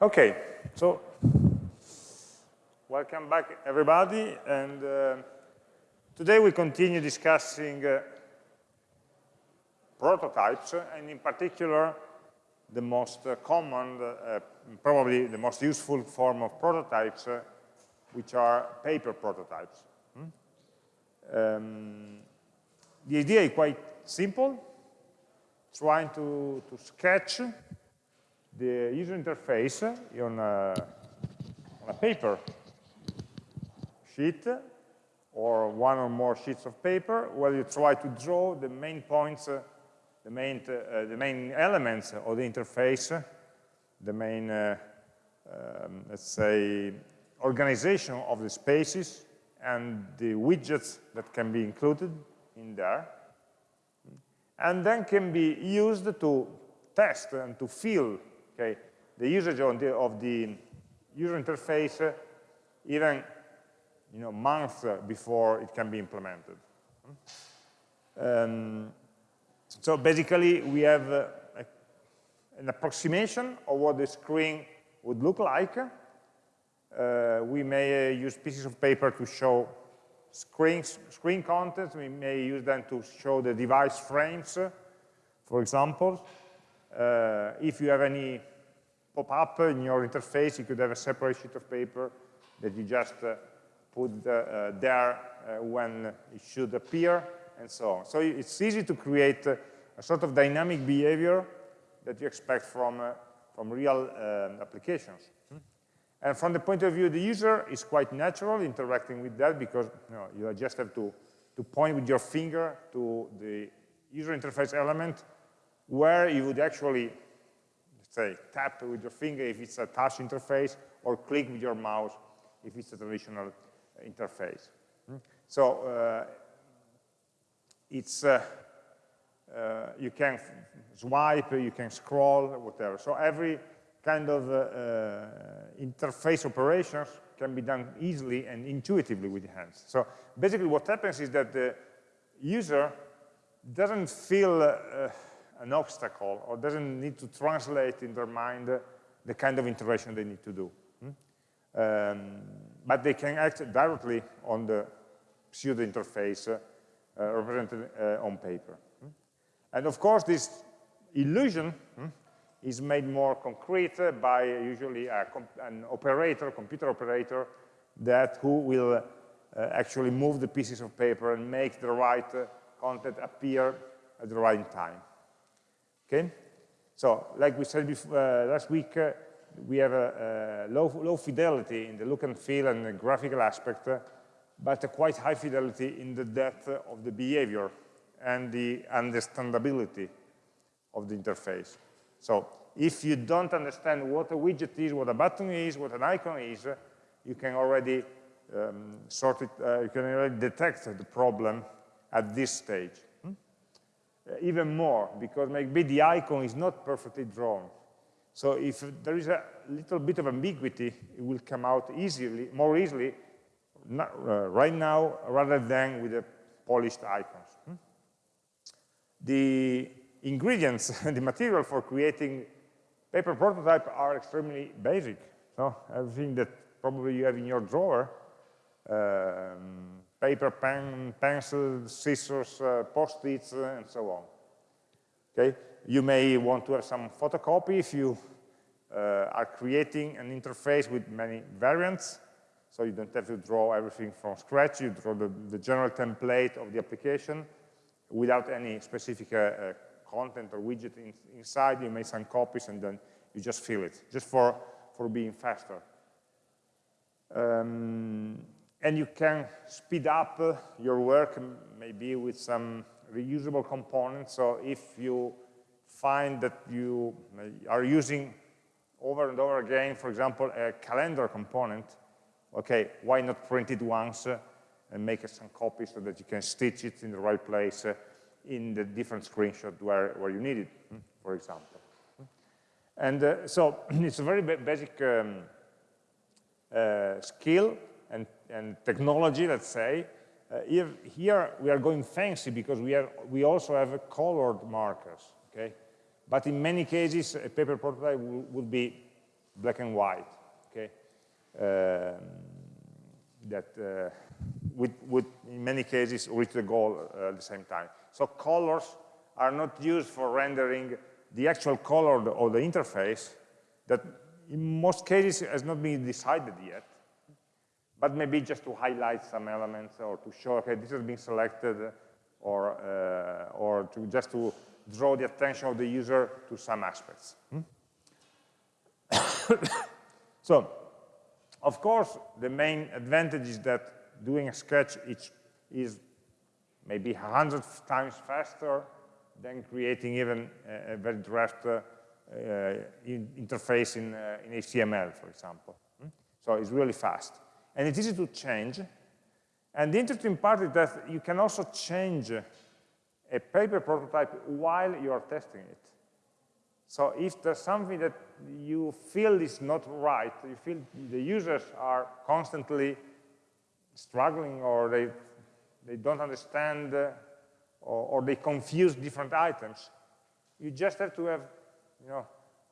Okay, so welcome back everybody, and uh, today we continue discussing uh, prototypes, and in particular the most uh, common, uh, probably the most useful form of prototypes, uh, which are paper prototypes. Hmm? Um, the idea is quite simple, trying to, to sketch the user interface on a, on a paper sheet or one or more sheets of paper where you try to draw the main points, uh, the, main, uh, the main elements of the interface, the main, uh, um, let's say, organization of the spaces and the widgets that can be included in there. And then can be used to test and to feel okay, the usage of the, of the user interface uh, even you know, months before it can be implemented. Um, so basically, we have uh, a, an approximation of what the screen would look like. Uh, we may uh, use pieces of paper to show screen, screen content. We may use them to show the device frames, for example. Uh, if you have any pop-up in your interface, you could have a separate sheet of paper that you just uh, put uh, there uh, when it should appear, and so on. So it's easy to create a sort of dynamic behavior that you expect from, uh, from real um, applications. Hmm? And from the point of view of the user, it's quite natural interacting with that because you, know, you just have to, to point with your finger to the user interface element where you would actually, say, tap with your finger if it's a touch interface, or click with your mouse if it's a traditional interface. Hmm? So uh, it's, uh, uh, you can swipe, you can scroll, whatever. So every kind of uh, uh, interface operations can be done easily and intuitively with hands. So basically what happens is that the user doesn't feel uh, an obstacle or doesn't need to translate in their mind the kind of integration they need to do. Hmm? Um, but they can act directly on the pseudo interface uh, represented uh, on paper. Hmm? And of course, this illusion hmm, is made more concrete by usually an operator, computer operator, that who will uh, actually move the pieces of paper and make the right uh, content appear at the right time. Okay? So, like we said before, uh, last week, uh, we have a, a low, low, fidelity in the look and feel and the graphical aspect, uh, but a quite high fidelity in the depth of the behavior and the understandability of the interface. So if you don't understand what a widget is, what a button is, what an icon is, you can already um, sort it, uh, you can already detect the problem at this stage. Even more, because maybe the icon is not perfectly drawn. So if there is a little bit of ambiguity, it will come out easily, more easily not, uh, right now rather than with the polished icons. Hmm? The ingredients, and the material for creating paper prototype are extremely basic. So everything that probably you have in your drawer, um, paper, pen, pencil, scissors, uh, post-its, uh, and so on. Okay, you may want to have some photocopy if you uh, are creating an interface with many variants, so you don't have to draw everything from scratch. You draw the, the general template of the application without any specific uh, uh, content or widget in, inside. You make some copies and then you just fill it, just for, for being faster. Um, and you can speed up uh, your work maybe with some reusable components. So if you find that you are using over and over again, for example, a calendar component, okay, why not print it once uh, and make uh, some copies so that you can stitch it in the right place uh, in the different screenshot where, where you need it, hmm, for example. And uh, so it's a very basic um, uh, skill and, and technology, let's say. Uh, here, here, we are going fancy because we, are, we also have colored markers, okay? But in many cases, a paper prototype will be black and white, okay? Um, that uh, with, with, in many cases, reach the goal uh, at the same time. So colors are not used for rendering the actual color of the interface that in most cases has not been decided yet, but maybe just to highlight some elements or to show, okay, this has been selected or, uh, or to just to draw the attention of the user to some aspects. Hmm? so, of course, the main advantage is that doing a sketch is maybe a hundred times faster than creating even a, very draft uh, uh, in interface in, uh, in, HTML, for example. Hmm? So it's really fast. And it's easy to change. And the interesting part is that you can also change a paper prototype while you are testing it. So if there's something that you feel is not right, you feel the users are constantly struggling or they, they don't understand uh, or, or, they confuse different items, you just have to have you know,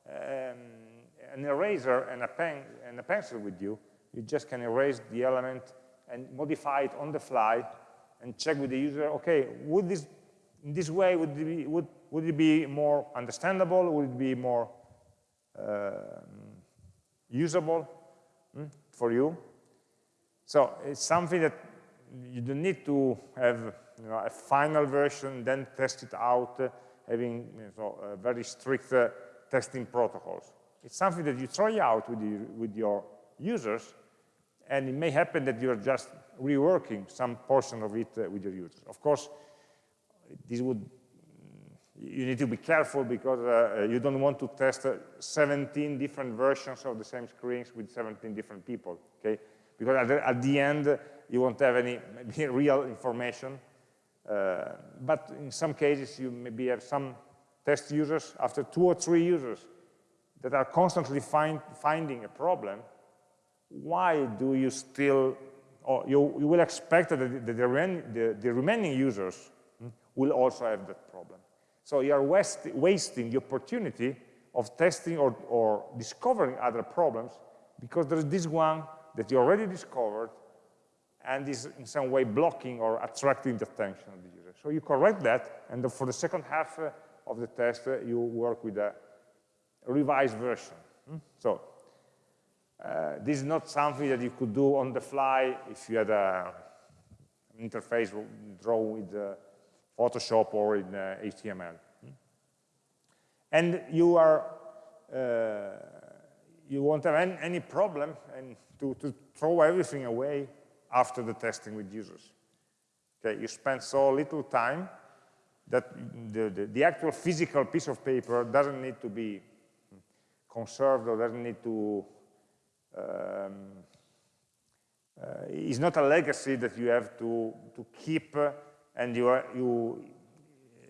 um, an eraser and a, pen, and a pencil with you. You just can erase the element and modify it on the fly and check with the user, okay, would this in this way, would it be, would, would it be more understandable? Would it be more uh, usable hmm, for you? So it's something that you don't need to have you know, a final version, then test it out, uh, having you know, uh, very strict uh, testing protocols. It's something that you try out with, you, with your users, and it may happen that you're just reworking some portion of it uh, with your users. Of course, this would you need to be careful because uh, you don't want to test uh, 17 different versions of the same screens with 17 different people, okay? Because at the, at the end, you won't have any real information. Uh, but in some cases, you maybe have some test users, after two or three users, that are constantly find, finding a problem. Why do you still, or you, you will expect that the, the, the, the remaining users will also have that problem. So you are wasting the opportunity of testing or, or discovering other problems because there is this one that you already discovered and is in some way blocking or attracting the attention of the user. So you correct that, and for the second half uh, of the test, uh, you work with a revised version. Hmm? So uh, this is not something that you could do on the fly if you had a, an interface draw with uh, Photoshop or in uh, HTML. And you are, uh, you won't have any, any problem and to, to throw everything away after the testing with users. Okay, you spend so little time that the, the, the, actual physical piece of paper doesn't need to be conserved or doesn't need to, um, uh, it's not a legacy that you have to, to keep and you, are, you,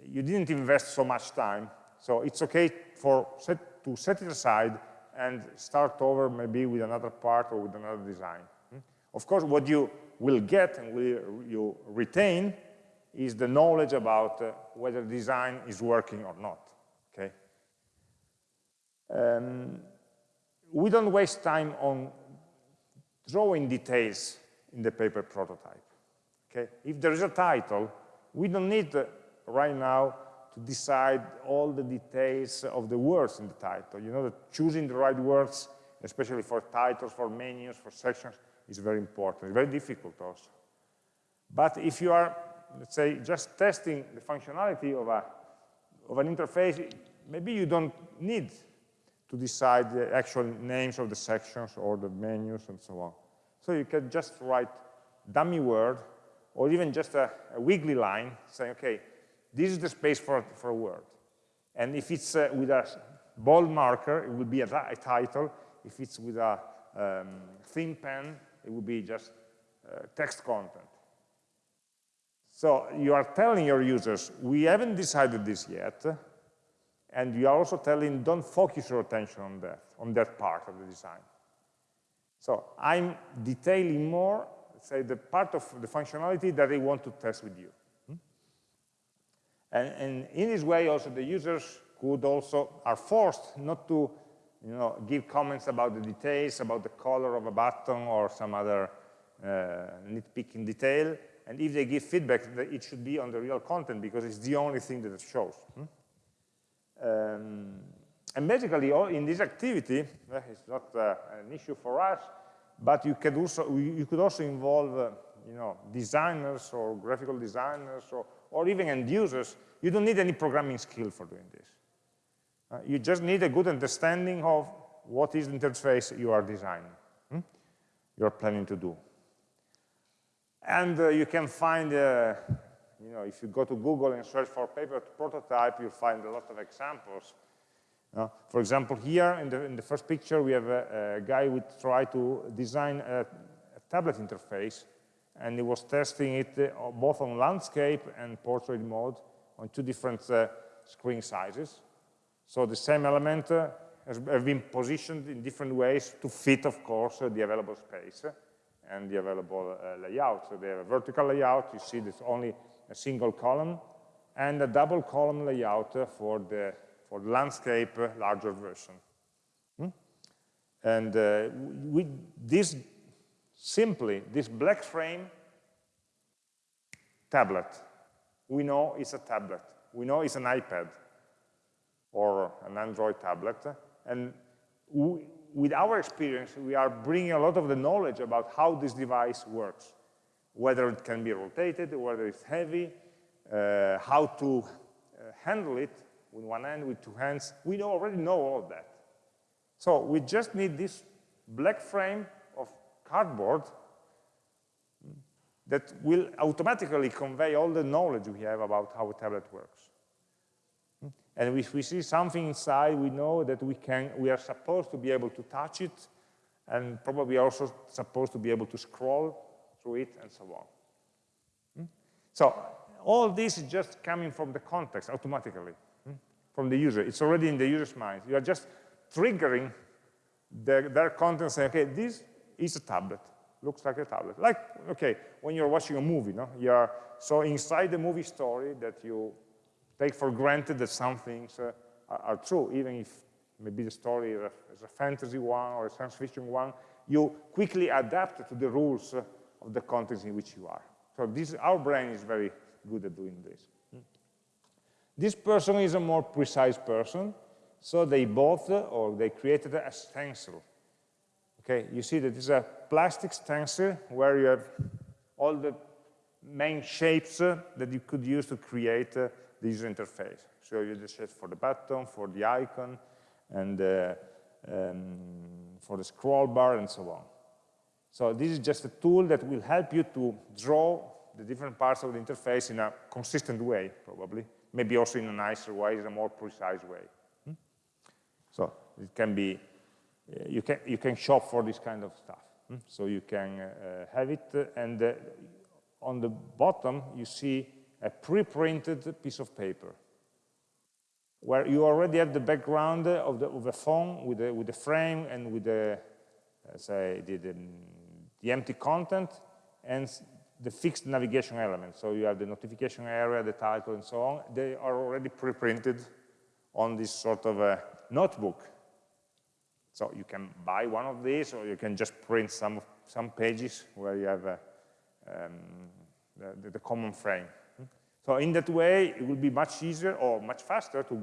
you didn't invest so much time. So it's okay for set, to set it aside and start over maybe with another part or with another design. Hmm? Of course, what you will get and will you retain is the knowledge about uh, whether design is working or not, okay? Um, we don't waste time on drawing details in the paper prototype. Okay? If there is a title, we don't need uh, right now to decide all the details of the words in the title. You know that choosing the right words, especially for titles, for menus, for sections, is very important. Very difficult also. But if you are, let's say, just testing the functionality of, a, of an interface, maybe you don't need to decide the actual names of the sections or the menus and so on. So you can just write dummy word or even just a, a wiggly line saying, okay, this is the space for, for a word. And if it's uh, with a bold marker, it will be a, a title. If it's with a um, thin pen, it will be just uh, text content. So you are telling your users, we haven't decided this yet, and you are also telling, don't focus your attention on that, on that part of the design. So I'm detailing more say, the part of the functionality that they want to test with you. Hmm? And, and, in this way, also, the users could also, are forced not to you know, give comments about the details, about the color of a button or some other uh, nitpicking detail. And if they give feedback, it should be on the real content because it's the only thing that it shows. Hmm? Um, and basically, in this activity, uh, it's not uh, an issue for us, but you could also you could also involve, uh, you know, designers or graphical designers or, or even end users. You don't need any programming skill for doing this. Uh, you just need a good understanding of what is the interface you are designing, hmm? you're planning to do. And uh, you can find, uh, you know, if you go to Google and search for paper prototype, you'll find a lot of examples. Uh, for example, here in the, in the first picture, we have a, a guy who tried to design a, a, tablet interface, and he was testing it uh, both on landscape and portrait mode on two different uh, screen sizes. So the same element uh, has been positioned in different ways to fit, of course, the available space and the available uh, layout. So they have a vertical layout, you see there's only a single column, and a double column layout for the, for landscape uh, larger version. Hmm? And uh, we, this simply, this black frame tablet, we know it's a tablet. We know it's an iPad or an Android tablet. And we, with our experience, we are bringing a lot of the knowledge about how this device works, whether it can be rotated, whether it's heavy, uh, how to uh, handle it with one hand, with two hands. We already know all that. So we just need this black frame of cardboard that will automatically convey all the knowledge we have about how a tablet works. And if we see something inside, we know that we, can, we are supposed to be able to touch it, and probably also supposed to be able to scroll through it, and so on. Hmm? So all this is just coming from the context automatically, hmm? from the user. It's already in the user's mind. You are just triggering the, their content saying, okay, this is a tablet, looks like a tablet. Like, okay, when you're watching a movie, no? you are so inside the movie story that you take for granted that some things uh, are, are, true, even if maybe the story is a, is a, fantasy one or a science fiction one, you quickly adapt to the rules uh, of the context in which you are. So this, our brain is very good at doing this. This person is a more precise person, so they bought or they created a stencil. Okay, you see that this is a plastic stencil where you have all the main shapes that you could use to create uh, the user interface. So you just set for the button, for the icon, and uh, um, for the scroll bar, and so on. So this is just a tool that will help you to draw the different parts of the interface in a consistent way, probably. Maybe also in a nicer way, in a more precise way. Hmm? So it can be, uh, you, can, you can shop for this kind of stuff. Hmm? So you can uh, have it, uh, and uh, on the bottom, you see a pre-printed piece of paper where you already have the background of the, of the phone with the, with the frame and with the, uh, say, the, the, the, empty content and the fixed navigation element. So you have the notification area, the title, and so on. They are already pre-printed on this sort of a notebook. So you can buy one of these, or you can just print some, some pages where you have a, um, the, the common frame. So in that way, it will be much easier or much faster to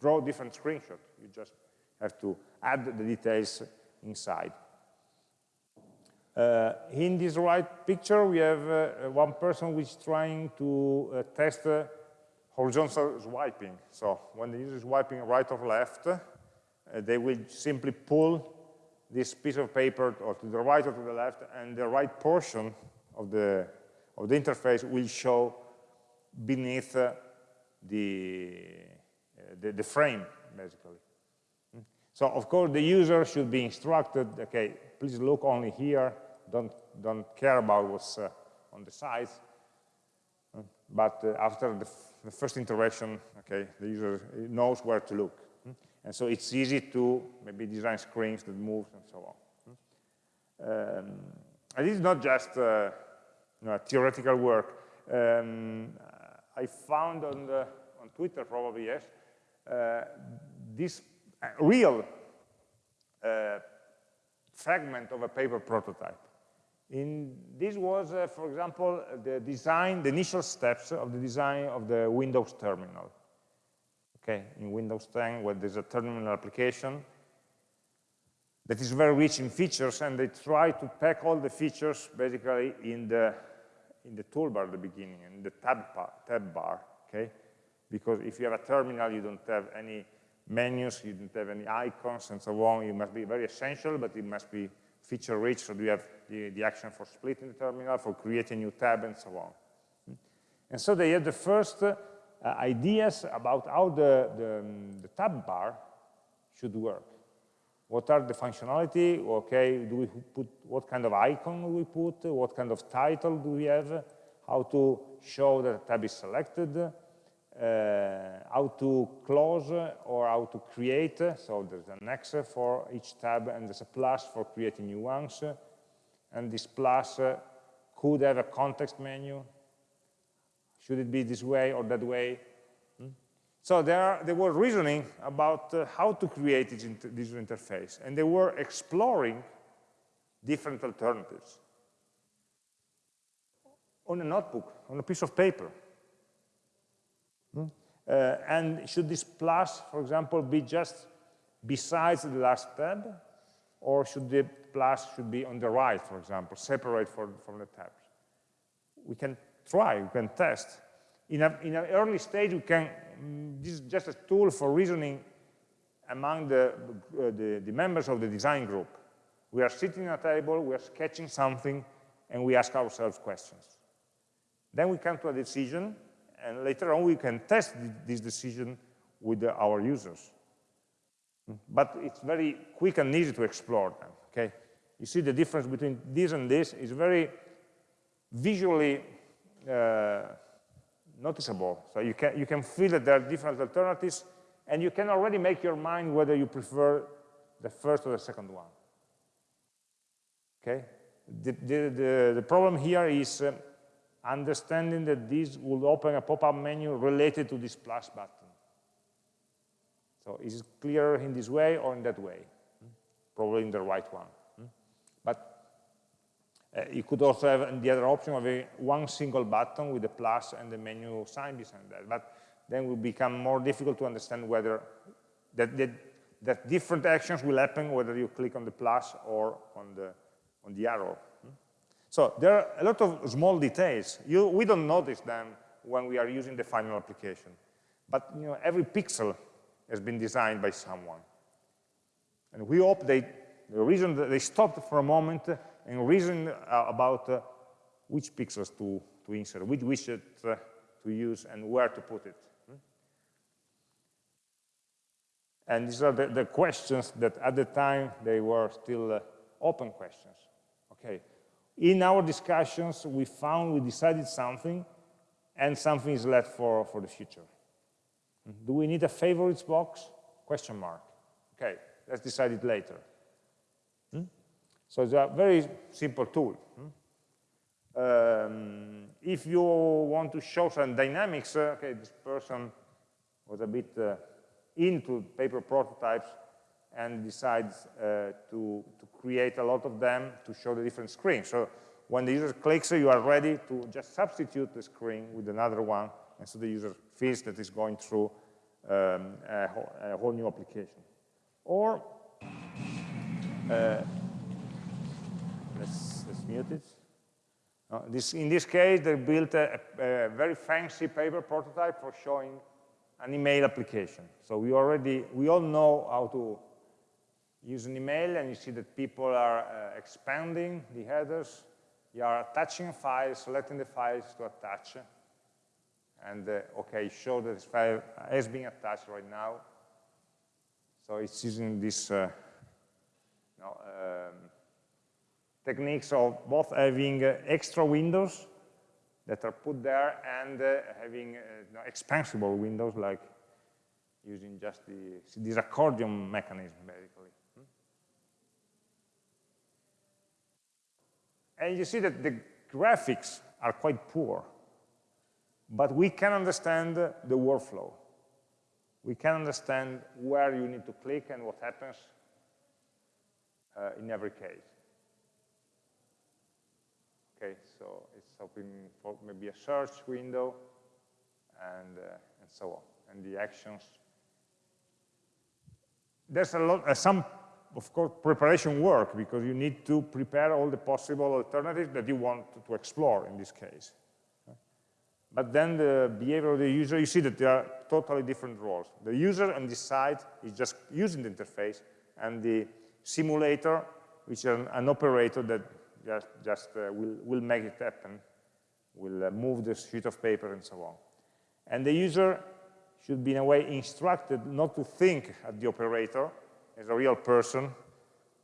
draw different screenshots. You just have to add the details inside. Uh, in this right picture, we have uh, one person which is trying to uh, test horizontal swiping. So when the user is swiping right or left, they will simply pull this piece of paper or to the right or to the left, and the right portion of the, of the interface will show beneath uh, the, uh, the, the, frame, basically. Hmm? So, of course, the user should be instructed, okay, please look only here, don't, don't care about what's uh, on the sides. Hmm? But uh, after the, the, first interaction, okay, the user knows where to look. And so it's easy to maybe design screens that move and so on. Um, and is not just uh, you know, theoretical work. Um, I found on, the, on Twitter, probably yes, uh, this real uh, fragment of a paper prototype. In, this was, uh, for example, the design, the initial steps of the design of the Windows terminal. Okay, in Windows 10, where there's a terminal application that is very rich in features, and they try to pack all the features basically in the in the toolbar at the beginning, in the tab, bar, tab bar, okay? Because if you have a terminal, you don't have any menus, you don't have any icons and so on. It must be very essential, but it must be feature rich, so you have the, the action for splitting the terminal, for creating a new tab, and so on. And so they had the first uh, ideas about how the, the, um, the tab bar should work. What are the functionality? Okay, do we put what kind of icon do we put? What kind of title do we have? How to show that a tab is selected? Uh, how to close or how to create. So there's an X for each tab and there's a plus for creating new ones. And this plus could have a context menu. Should it be this way or that way? So there, they were reasoning about uh, how to create this, inter interface, and they were exploring different alternatives on a notebook, on a piece of paper. Hmm? Uh, and should this plus, for example, be just besides the last tab, or should the plus should be on the right, for example, separate for, from the tabs? We can try, we can test. In, a, in an early stage, we can Mm, this is just a tool for reasoning among the, uh, the, the, members of the design group. We are sitting at a table, we are sketching something, and we ask ourselves questions. Then we come to a decision, and later on we can test this decision with the, our users. But it's very quick and easy to explore them, okay? You see the difference between this and this is very visually uh, noticeable. So you can, you can feel that there are different alternatives, and you can already make your mind whether you prefer the first or the second one. Okay? The, the, the, the problem here is uh, understanding that this will open a pop-up menu related to this plus button. So is it clearer in this way or in that way? Probably in the right one. Uh, you could also have the other option of a one single button with the plus and the menu sign behind that. But then it will become more difficult to understand whether that, that, that, different actions will happen whether you click on the plus or on the, on the arrow. So there are a lot of small details. You, we don't notice them when we are using the final application. But you know, every pixel has been designed by someone. And we hope they, the reason that they stopped for a moment and reason uh, about uh, which pixels to, to insert, which widget uh, to use, and where to put it. And these are the, the, questions that at the time they were still uh, open questions. Okay. In our discussions, we found we decided something, and something is left for, for the future. Do we need a favorites box? Question mark. Okay, let's decide it later. So it's a very simple tool. Um, if you want to show some dynamics, uh, okay, this person was a bit uh, into paper prototypes and decides uh, to, to create a lot of them to show the different screens. So when the user clicks, you are ready to just substitute the screen with another one, and so the user feels that it's going through um, a, a, whole new application. Or uh, let's, let's mute it. Uh, this, in this case, they built a, a, very fancy paper prototype for showing an email application. So we already, we all know how to use an email, and you see that people are uh, expanding the headers. You are attaching files, file, selecting the files to attach, and uh, okay, show that this file has been attached right now. So it's using this uh, um, techniques of both having uh, extra windows that are put there and uh, having uh, expansible windows like using just the, this accordion mechanism basically. Hmm? And you see that the graphics are quite poor, but we can understand the workflow. we can understand where you need to click and what happens uh, in every case. Okay, so it's open for maybe a search window and, uh, and so on, and the actions. There's a lot, uh, some, of course, preparation work because you need to prepare all the possible alternatives that you want to explore in this case. But then the behavior of the user, you see that there are totally different roles. The user on this side is just using the interface, and the simulator, which is an, an operator that just, just uh, will, will make it happen, will uh, move the sheet of paper and so on. And the user should be in a way instructed not to think at the operator as a real person,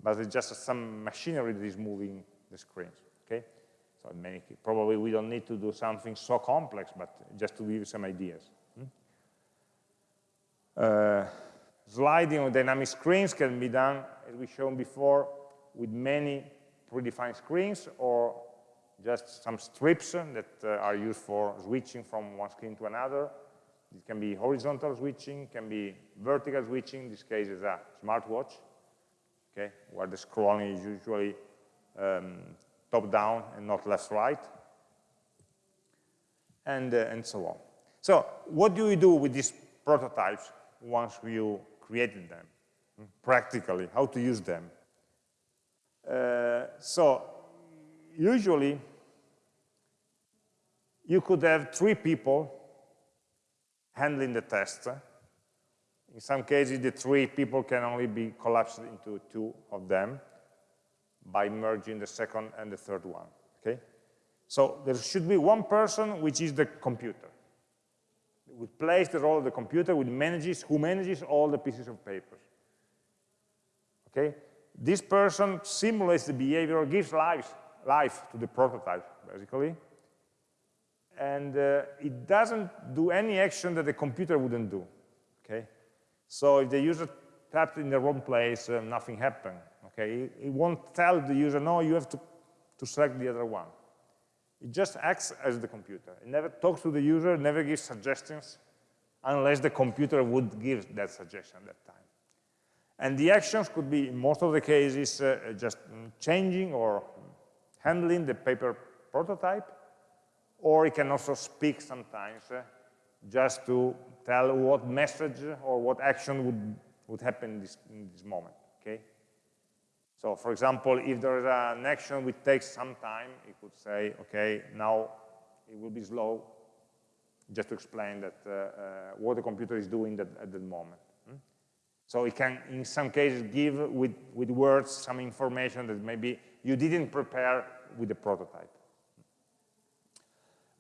but it's just some machinery that is moving the screens, okay? So probably we don't need to do something so complex, but just to give you some ideas. Hmm? Uh, sliding on dynamic screens can be done, as we shown before, with many predefined screens or just some strips that uh, are used for switching from one screen to another. It can be horizontal switching, can be vertical switching. In this case is a smartwatch, okay, where the scrolling is usually um, top-down and not left-right, and, uh, and so on. So what do we do with these prototypes once you created them? Practically, how to use them? Uh, so usually you could have three people handling the test. In some cases, the three people can only be collapsed into two of them by merging the second and the third one, okay? So there should be one person which is the computer. We place the role of the computer, which manages, who manages all the pieces of paper. Okay? This person simulates the behavior, gives life, life to the prototype, basically. And uh, it doesn't do any action that the computer wouldn't do. Okay? So if the user tapped in the wrong place, uh, nothing happened. Okay, it, won't tell the user, no, you have to, to select the other one. It just acts as the computer. It never talks to the user, never gives suggestions, unless the computer would give that suggestion at that time. And the actions could be, in most of the cases, uh, just changing or handling the paper prototype, or it can also speak sometimes uh, just to tell what message or what action would, would happen in this, in this moment? So for example, if there is an action which takes some time, it could say, okay, now it will be slow, just to explain that uh, uh, what the computer is doing that, at that moment. Hmm? So it can, in some cases, give with, with words some information that maybe you didn't prepare with the prototype.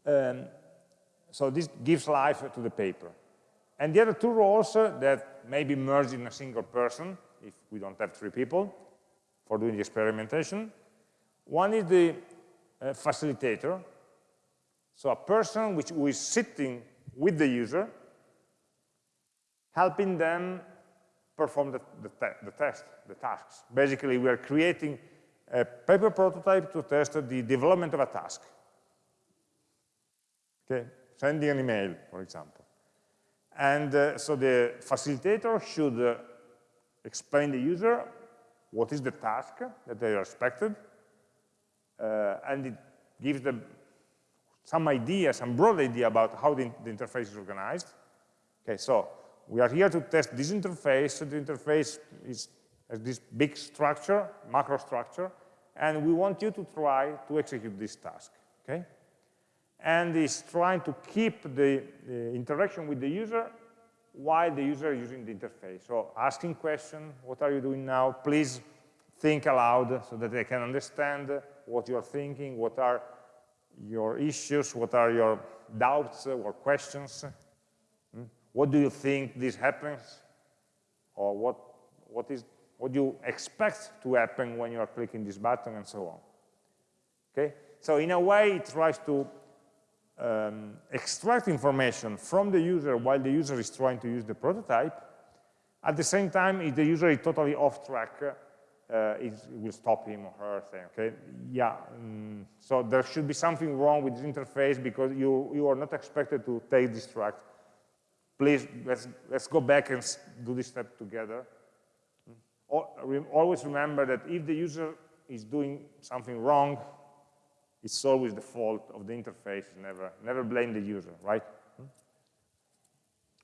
Um, so this gives life to the paper. And the other two roles uh, that may be merged in a single person, if we don't have three people, for doing the experimentation. One is the uh, facilitator, so a person which, who is sitting with the user, helping them perform the, the, te the test, the tasks. Basically, we are creating a paper prototype to test the development of a task. Okay, sending an email, for example. And uh, so the facilitator should uh, explain the user what is the task that they are expected, uh, and it gives them some idea, some broad idea about how the, the, interface is organized. Okay, so we are here to test this interface. So the interface is, has this big structure, macro structure, and we want you to try to execute this task, okay? And it's trying to keep the, the interaction with the user while the user is using the interface. So asking question, what are you doing now? Please think aloud so that they can understand what you're thinking, what are your issues, what are your doubts or questions. Hmm? What do you think this happens? Or what, what, is, what do you expect to happen when you are clicking this button and so on. Okay? So in a way, it tries to um, extract information from the user while the user is trying to use the prototype. At the same time, if the user is totally off track, uh, it will stop him or her saying, okay, yeah, mm, so there should be something wrong with this interface because you, you are not expected to take this track. please, let's, let's go back and do this step together. Always remember that if the user is doing something wrong, it's always the fault of the interface. Never, never blame the user, right?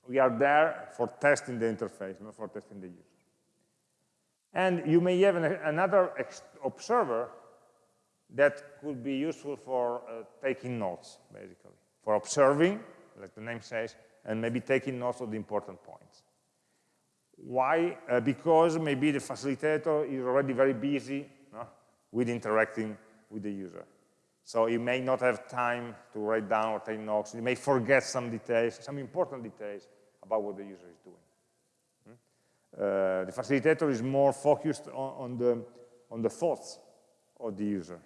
We are there for testing the interface, not for testing the user. And you may have an, another observer that could be useful for uh, taking notes, basically, for observing, like the name says, and maybe taking notes of the important points. Why? Uh, because maybe the facilitator is already very busy no, with interacting with the user. So you may not have time to write down or take notes. You may forget some details, some important details about what the user is doing. Hmm? Uh, the facilitator is more focused on, on, the, on the thoughts of the user.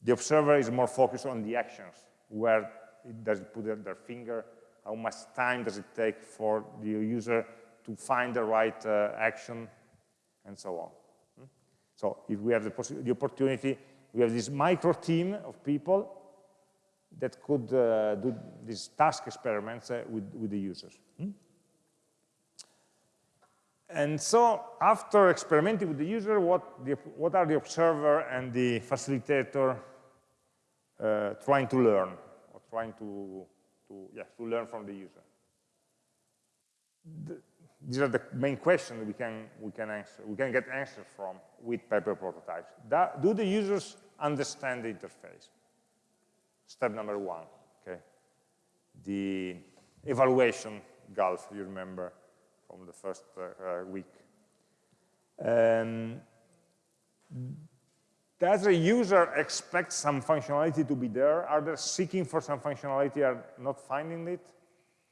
The observer is more focused on the actions, where it does it put their finger, how much time does it take for the user to find the right uh, action, and so on. Hmm? So if we have the, the, opportunity, we have this micro team of people that could uh, do these task experiments uh, with, with the users. Hmm? And so after experimenting with the user, what, the, what are the observer and the facilitator uh, trying to learn or trying to, to, yeah, to learn from the user? The, these are the main questions we can, we can answer, we can get answers from with paper prototypes. That, do the users understand the interface? Step number one, okay? The evaluation gulf, you remember from the first uh, uh, week. Um, does a user expect some functionality to be there? Are they seeking for some functionality are not finding it?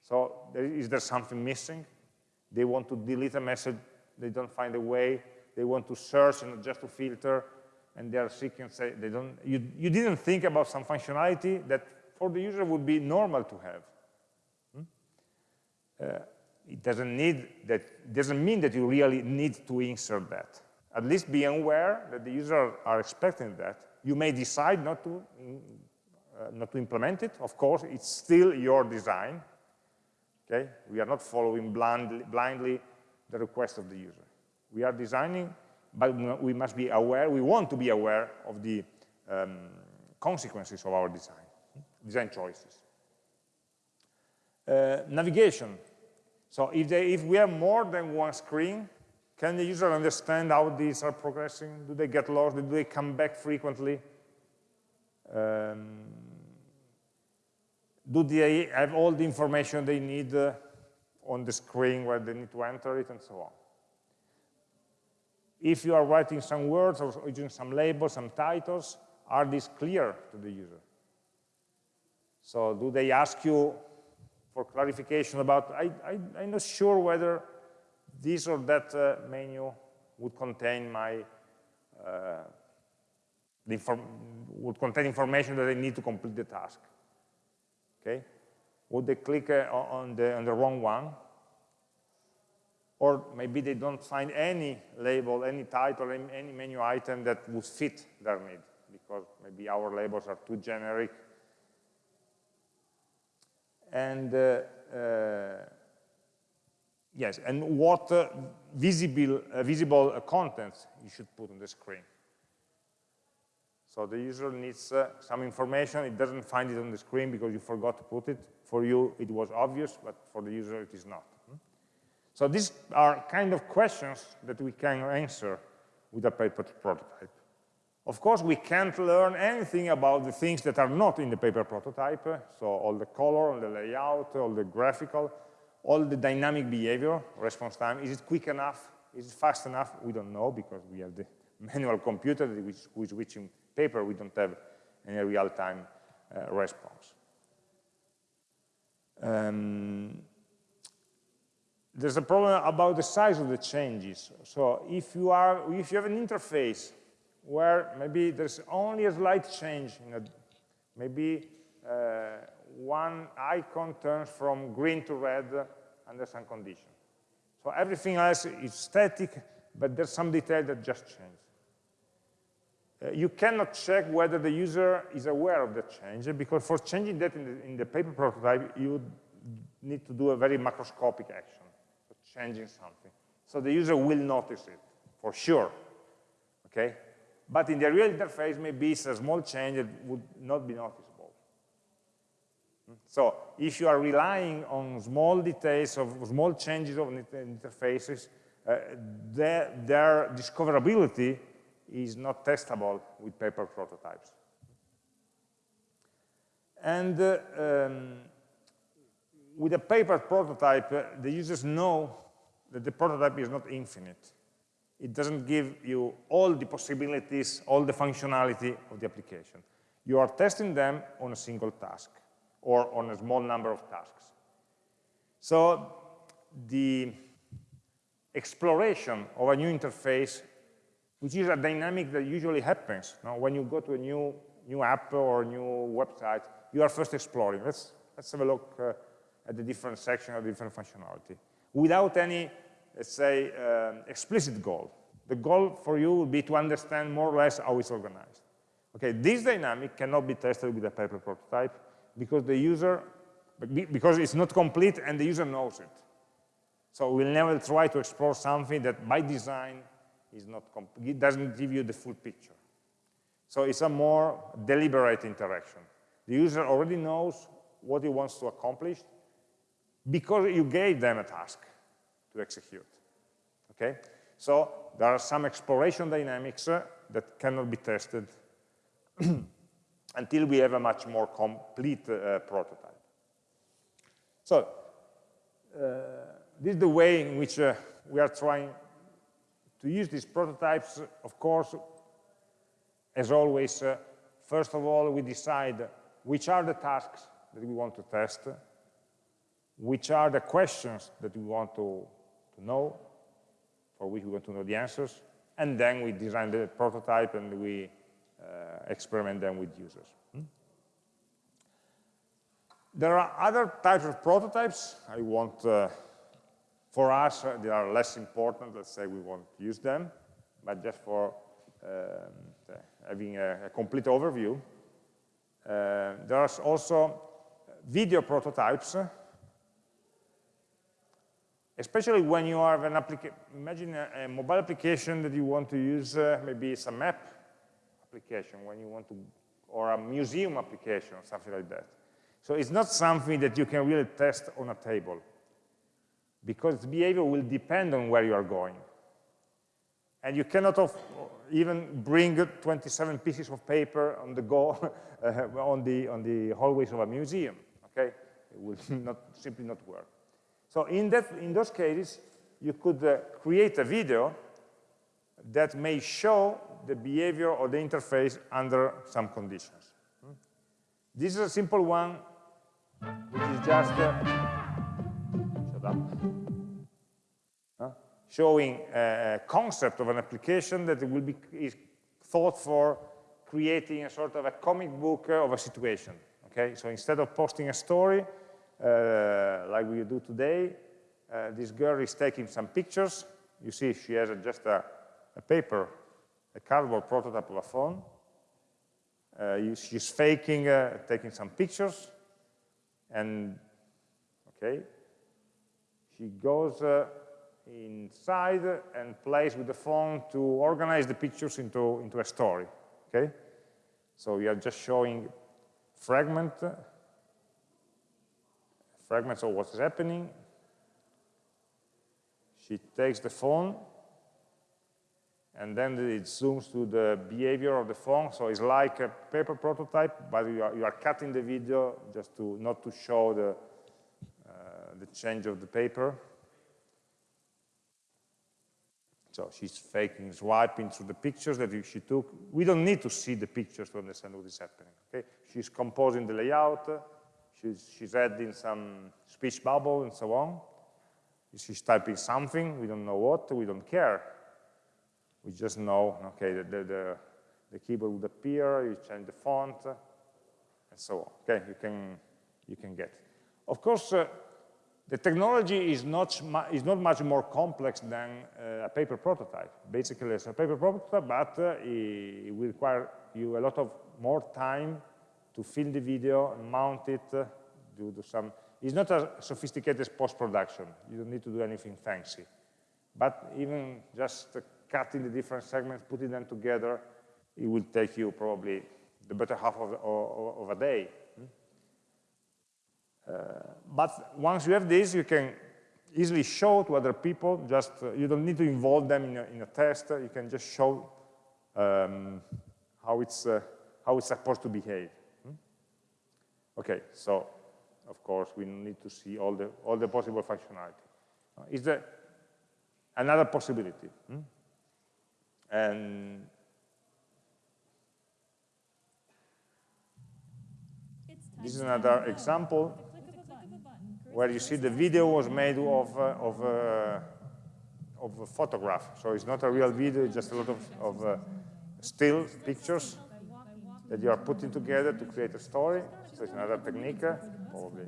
So is there something missing? They want to delete a message, they don't find a way. They want to search and just to filter, and they are seeking, say, they don't, you, you didn't think about some functionality that for the user would be normal to have. Hmm? Uh, it doesn't need that, doesn't mean that you really need to insert that. At least be aware that the user are expecting that. You may decide not to, uh, not to implement it. Of course, it's still your design. Okay? We are not following blindly, blindly the request of the user. We are designing, but we must be aware, we want to be aware of the um, consequences of our design, design choices. Uh, navigation. So if, they, if we have more than one screen, can the user understand how these are progressing? Do they get lost? Do they come back frequently? Um, do they have all the information they need uh, on the screen where they need to enter it and so on. If you are writing some words or using some labels, some titles, are these clear to the user? So do they ask you for clarification about, I, I, am not sure whether this or that uh, menu would contain my, uh, would contain information that I need to complete the task okay? Would they click uh, on, the, on the wrong one? Or maybe they don't find any label, any title, any menu item that would fit their need, because maybe our labels are too generic. And uh, uh, yes, and what uh, visible, uh, visible contents you should put on the screen. So the user needs uh, some information. It doesn't find it on the screen because you forgot to put it. For you, it was obvious, but for the user, it is not. Hmm? So these are kind of questions that we can answer with a paper prototype. Of course, we can't learn anything about the things that are not in the paper prototype. So all the color, all the layout, all the graphical, all the dynamic behavior, response time. Is it quick enough? Is it fast enough? We don't know because we have the manual computer which, which, which paper, we don't have any real-time uh, response. Um, there's a problem about the size of the changes. So if you are, if you have an interface where maybe there's only a slight change, in a, maybe uh, one icon turns from green to red under some condition. So everything else is static, but there's some detail that just changes. Uh, you cannot check whether the user is aware of the change because for changing that in the, in the paper prototype, you need to do a very macroscopic action, changing something. So the user will notice it, for sure, okay? But in the real interface, maybe it's a small change that would not be noticeable. So if you are relying on small details of small changes of interfaces, uh, their, their discoverability is not testable with paper prototypes. And uh, um, with a paper prototype, uh, the users know that the prototype is not infinite. It doesn't give you all the possibilities, all the functionality of the application. You are testing them on a single task or on a small number of tasks. So the exploration of a new interface, which is a dynamic that usually happens. Now, when you go to a new, new app or new website, you are first exploring. Let's, let's have a look uh, at the different section of different functionality without any, let's say, uh, explicit goal. The goal for you will be to understand more or less how it's organized. Okay, this dynamic cannot be tested with a paper prototype because the user, because it's not complete and the user knows it. So we'll never try to explore something that by design is not it doesn't give you the full picture. So it's a more deliberate interaction. The user already knows what he wants to accomplish because you gave them a task to execute. Okay? So there are some exploration dynamics uh, that cannot be tested until we have a much more complete uh, prototype. So uh, this is the way in which uh, we are trying to use these prototypes. Of course, as always, uh, first of all, we decide which are the tasks that we want to test, which are the questions that we want to, to know, for which we want to know the answers, and then we design the prototype and we uh, experiment them with users. Hmm? There are other types of prototypes. I want, uh, for us, uh, they are less important. Let's say we won't use them, but just for um, having a, a, complete overview. Uh, there are also video prototypes especially when you have an application, imagine a, a, mobile application that you want to use, uh, maybe it's a map application when you want to, or a museum application something like that. So it's not something that you can really test on a table because behavior will depend on where you are going. And you cannot even bring 27 pieces of paper on the go uh, on, the, on the hallways of a museum, okay? It will not, simply not work. So in, that, in those cases, you could uh, create a video that may show the behavior of the interface under some conditions. Hmm? This is a simple one, which is just uh, huh? showing a concept of an application that will be is thought for creating a sort of a comic book of a situation. Okay, so instead of posting a story, uh, like we do today. Uh, this girl is taking some pictures. You see she has a, just a, a, paper, a cardboard prototype of a phone. Uh, she's faking, taking some pictures. And, okay, she goes inside and plays with the phone to organize the pictures into, into a story, okay? So we are just showing fragment fragments of what's happening. She takes the phone, and then it zooms to the behavior of the phone. So it's like a paper prototype, but you are, you are cutting the video just to not to show the, uh, the change of the paper. So she's faking, swiping through the pictures that she took. We don't need to see the pictures to understand what is happening. Okay? She's composing the layout, She's, she's adding some speech bubble and so on. She's typing something, we don't know what, we don't care. We just know, okay, the, the, the, the keyboard would appear, you change the font, and so on. Okay, you can, you can get. Of course, uh, the technology is not, is not much more complex than uh, a paper prototype. Basically, it's a paper prototype, but uh, it will require you a lot of more time to film the video, and mount it, uh, do, some. It's not as sophisticated as post-production. You don't need to do anything fancy. But even just cutting the different segments, putting them together, it will take you probably the better half of, of, of a day. Uh, but once you have this, you can easily show to other people, just uh, you don't need to involve them in a, in a test, you can just show um, how, it's, uh, how it's supposed to behave. Hmm? Okay, so of course we need to see all the, all the possible functionality. Is there another possibility? Hmm? And this is another example where you see the video was made of, uh, of, uh, of a photograph. So it's not a real video, it's just a lot of, of uh, still pictures that you are putting together to create a story. So it's another technique, uh, probably.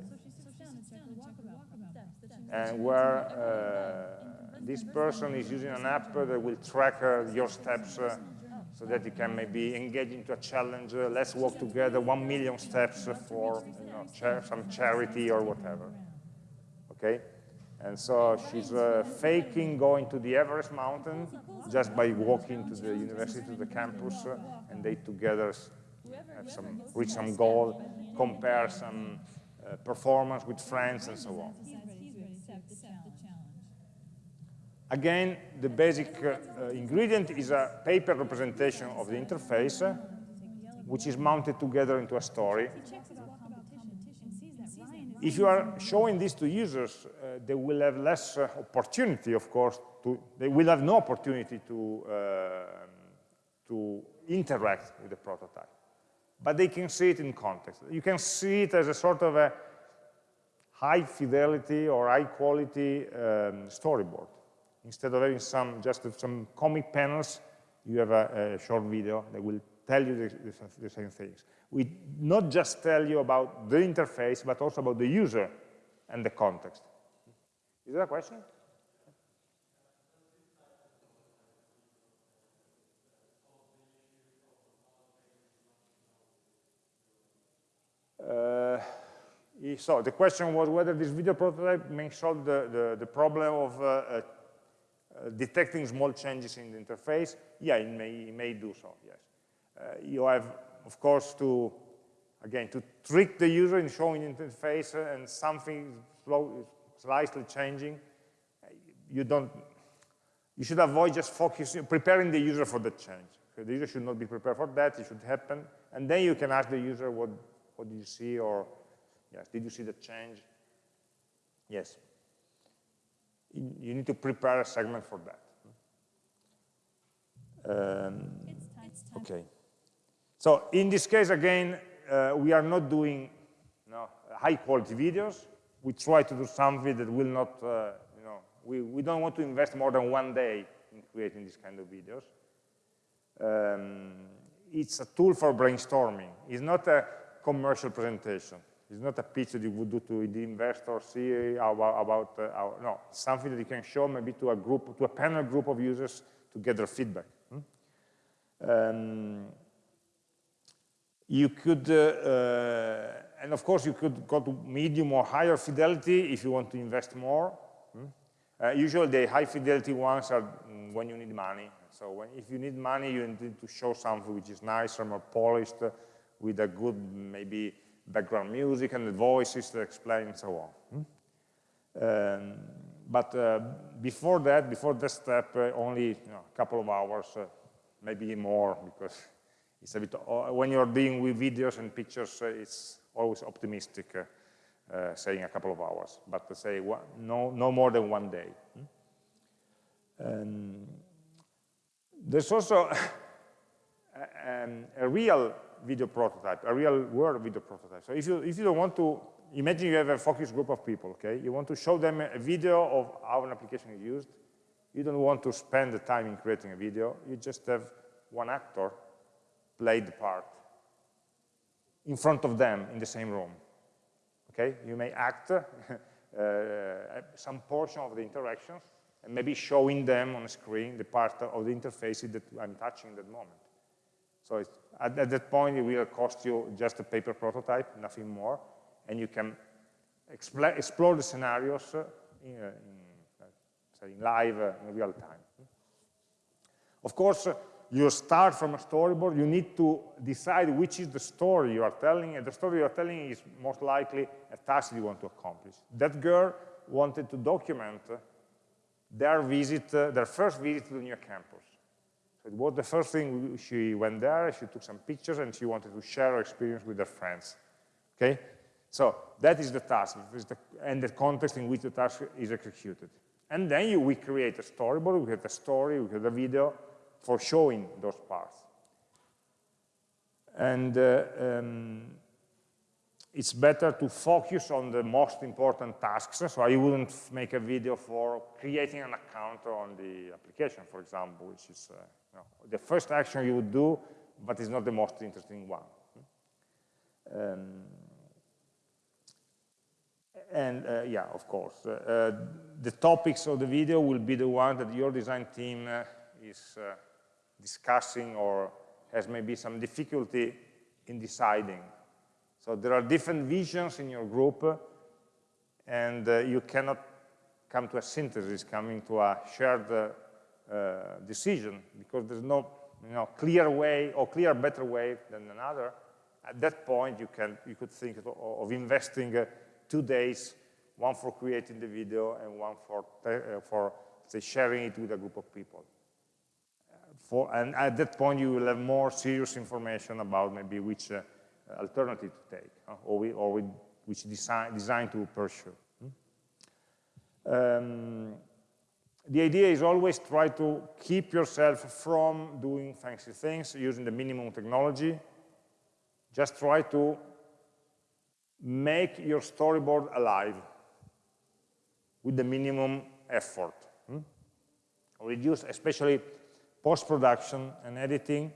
And where uh, this person is using an app that will track uh, your steps so that you can maybe engage into a challenge. let's walk together one million steps for you know, some charity or whatever okay? And so she's uh, faking going to the Everest mountain just by walking to the university, to the campus, uh, and they together have some, reach some goal, compare some uh, performance with friends, and so on. Again, the basic uh, uh, ingredient is a paper representation of the interface, uh, which is mounted together into a story if you are showing this to users, uh, they will have less uh, opportunity, of course, to, they will have no opportunity to, uh, to interact with the prototype. But they can see it in context. You can see it as a sort of a high fidelity or high quality um, storyboard. Instead of having some just some comic panels, you have a, a short video that will tell you the, the, the same things we not just tell you about the interface, but also about the user and the context. Is there a question? Uh, so the question was whether this video prototype may solve the, the, the problem of uh, uh, detecting small changes in the interface. Yeah, it may, it may do so, yes. Uh, you have of course, to, again, to trick the user in showing interface and something slow, slightly changing, you don't, you should avoid just focusing, preparing the user for the change. So the user should not be prepared for that, it should happen, and then you can ask the user what, what did you see, or, yes, did you see the change? Yes. You need to prepare a segment for that. Um, okay. So in this case, again, uh, we are not doing you know, high quality videos. We try to do something that will not, uh, you know, we, we don't want to invest more than one day in creating this kind of videos. Um, it's a tool for brainstorming. It's not a commercial presentation. It's not a pitch that you would do to the investor, see about, about uh, our, no, something that you can show maybe to a group, to a panel group of users to get their feedback. Hmm? Um, you could, uh, uh, and of course you could go to medium or higher fidelity if you want to invest more. Hmm? Uh, usually the high fidelity ones are when you need money. So when, if you need money, you need to show something which is nicer, more polished, with a good maybe background music and the voices to explain and so on. Hmm? Um, but uh, before that, before that step, uh, only you know, a couple of hours, uh, maybe more, because it's a bit, uh, when you're dealing with videos and pictures, uh, it's always optimistic, uh, saying a couple of hours, but say no, no more than one day. Um, there's also a, a, real video prototype, a real world video prototype. So if you, if you don't want to, imagine you have a focus group of people, okay? You want to show them a video of how an application is used. You don't want to spend the time in creating a video. You just have one actor played the part in front of them in the same room. Okay, you may act uh, uh, some portion of the interactions and maybe showing them on the screen the part of the interface that I'm touching at that moment. So at, at, that point, it will cost you just a paper prototype, nothing more, and you can explore the scenarios uh, in, uh, in, say, in live, in real time. Of course, you start from a storyboard, you need to decide which is the story you are telling, and the story you are telling is most likely a task you want to accomplish. That girl wanted to document their visit, uh, their first visit to the new campus. It was the first thing she went there, she took some pictures, and she wanted to share her experience with her friends. Okay? So that is the task, the, and the context in which the task is executed. And then you, we create a storyboard, we create a story, we create a video for showing those parts. And uh, um, it's better to focus on the most important tasks. So I wouldn't make a video for creating an account on the application, for example, which is uh, the first action you would do, but it's not the most interesting one. Um, and uh, yeah, of course, uh, uh, the topics of the video will be the one that your design team uh, is uh, discussing or has maybe some difficulty in deciding. So there are different visions in your group, and uh, you cannot come to a synthesis, coming to a shared decision, because there's no you know, clear way or clear better way than another. At that point, you, can, you could think of, of investing two days, one for creating the video and one for, uh, for say, sharing it with a group of people. For, and at that point, you will have more serious information about maybe which uh, alternative to take uh, or, we, or we, which design, design to pursue. Hmm? Um, the idea is always try to keep yourself from doing fancy things using the minimum technology. Just try to make your storyboard alive with the minimum effort. Hmm? Reduce, especially post-production and editing